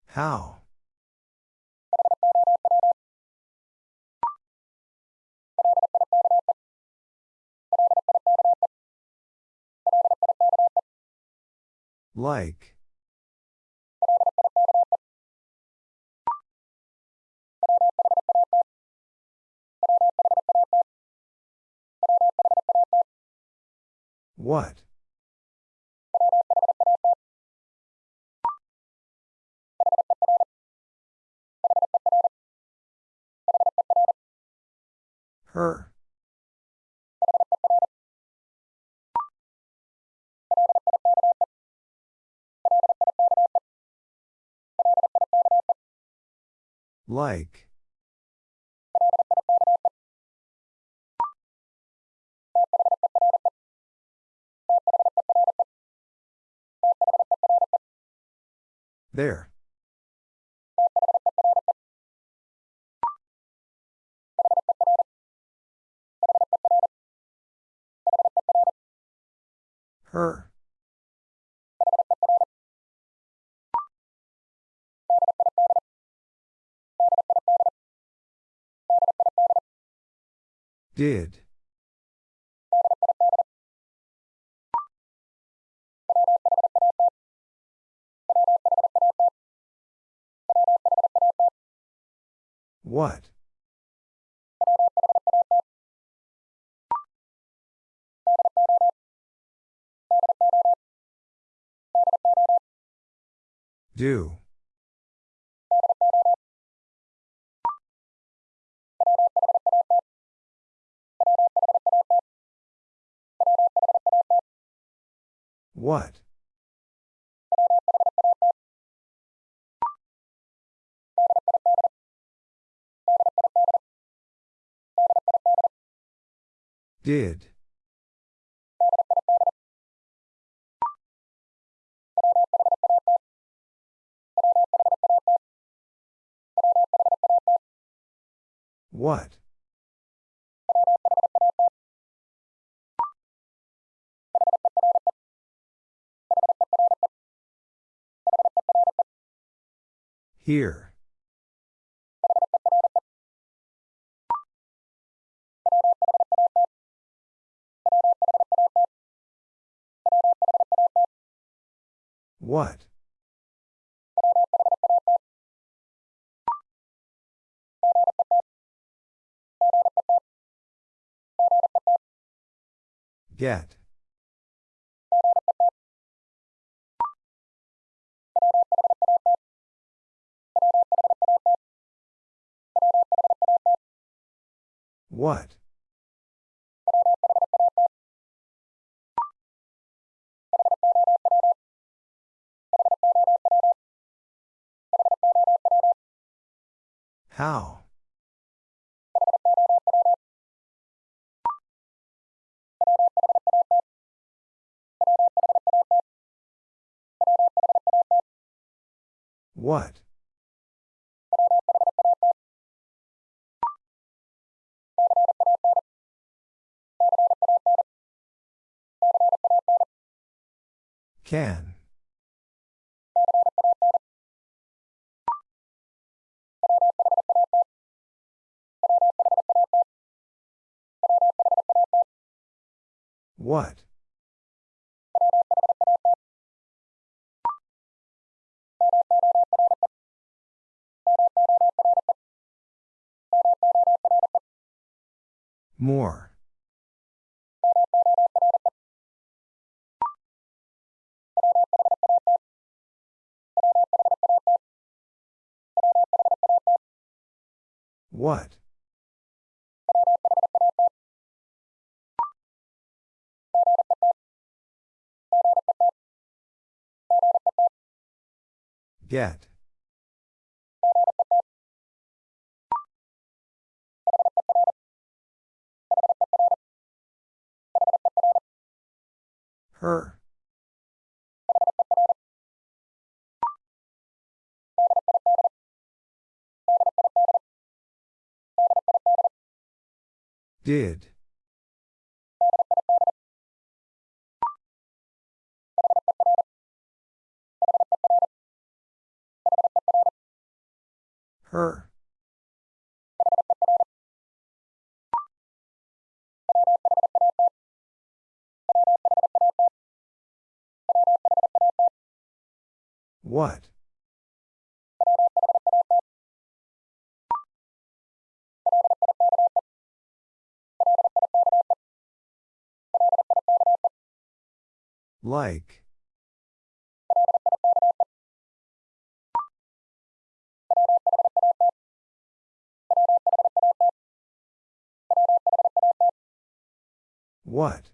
How? Like. What? Her. Like. There. Her. Did. What? Do. What? Did. What? Here. What? Get. What? How? What? Can. What? More. What? Get. Her. Did. Her. What? Like. What?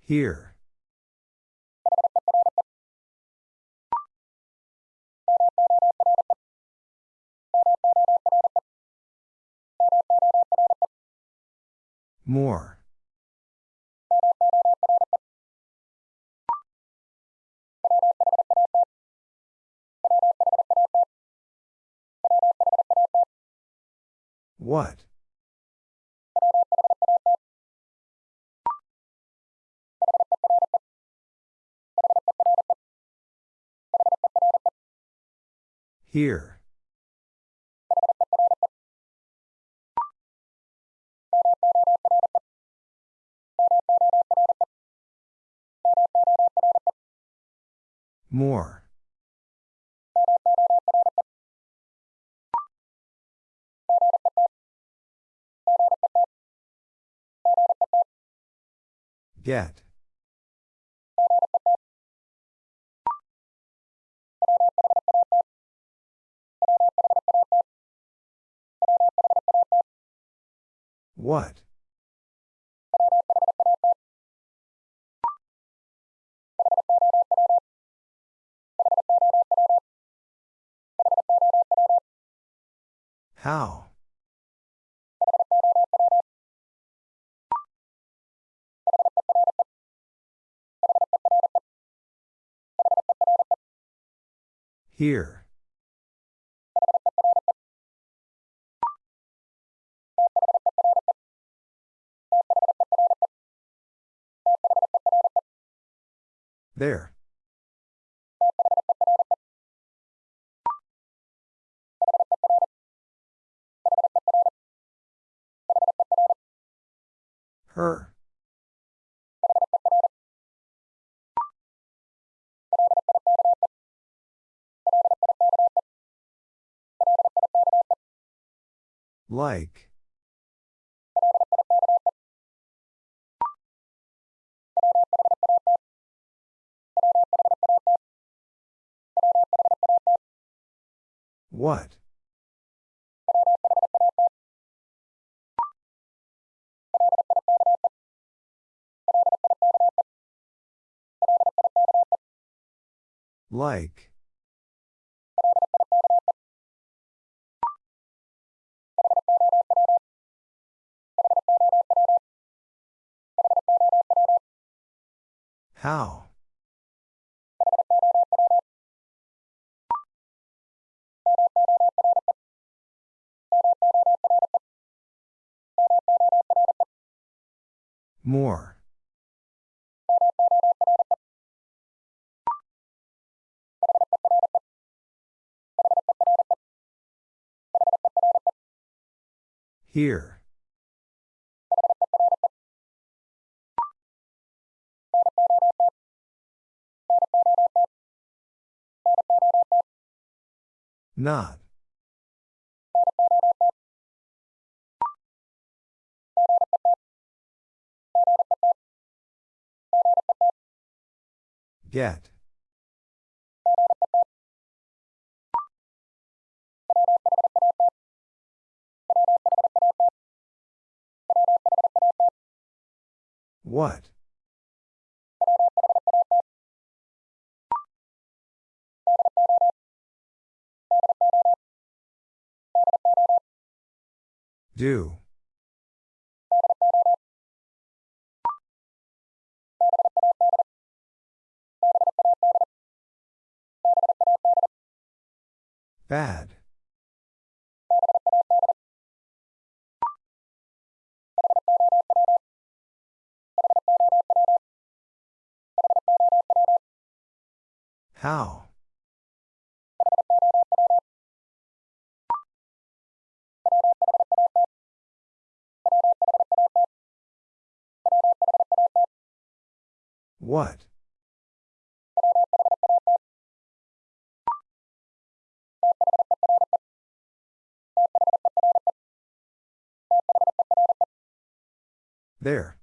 Here. More. What? Here. More. Get. What? How? Here. There. Her. Like. What? Like. How? More. Here. Not. Get. What? Do. Bad. How? What? There.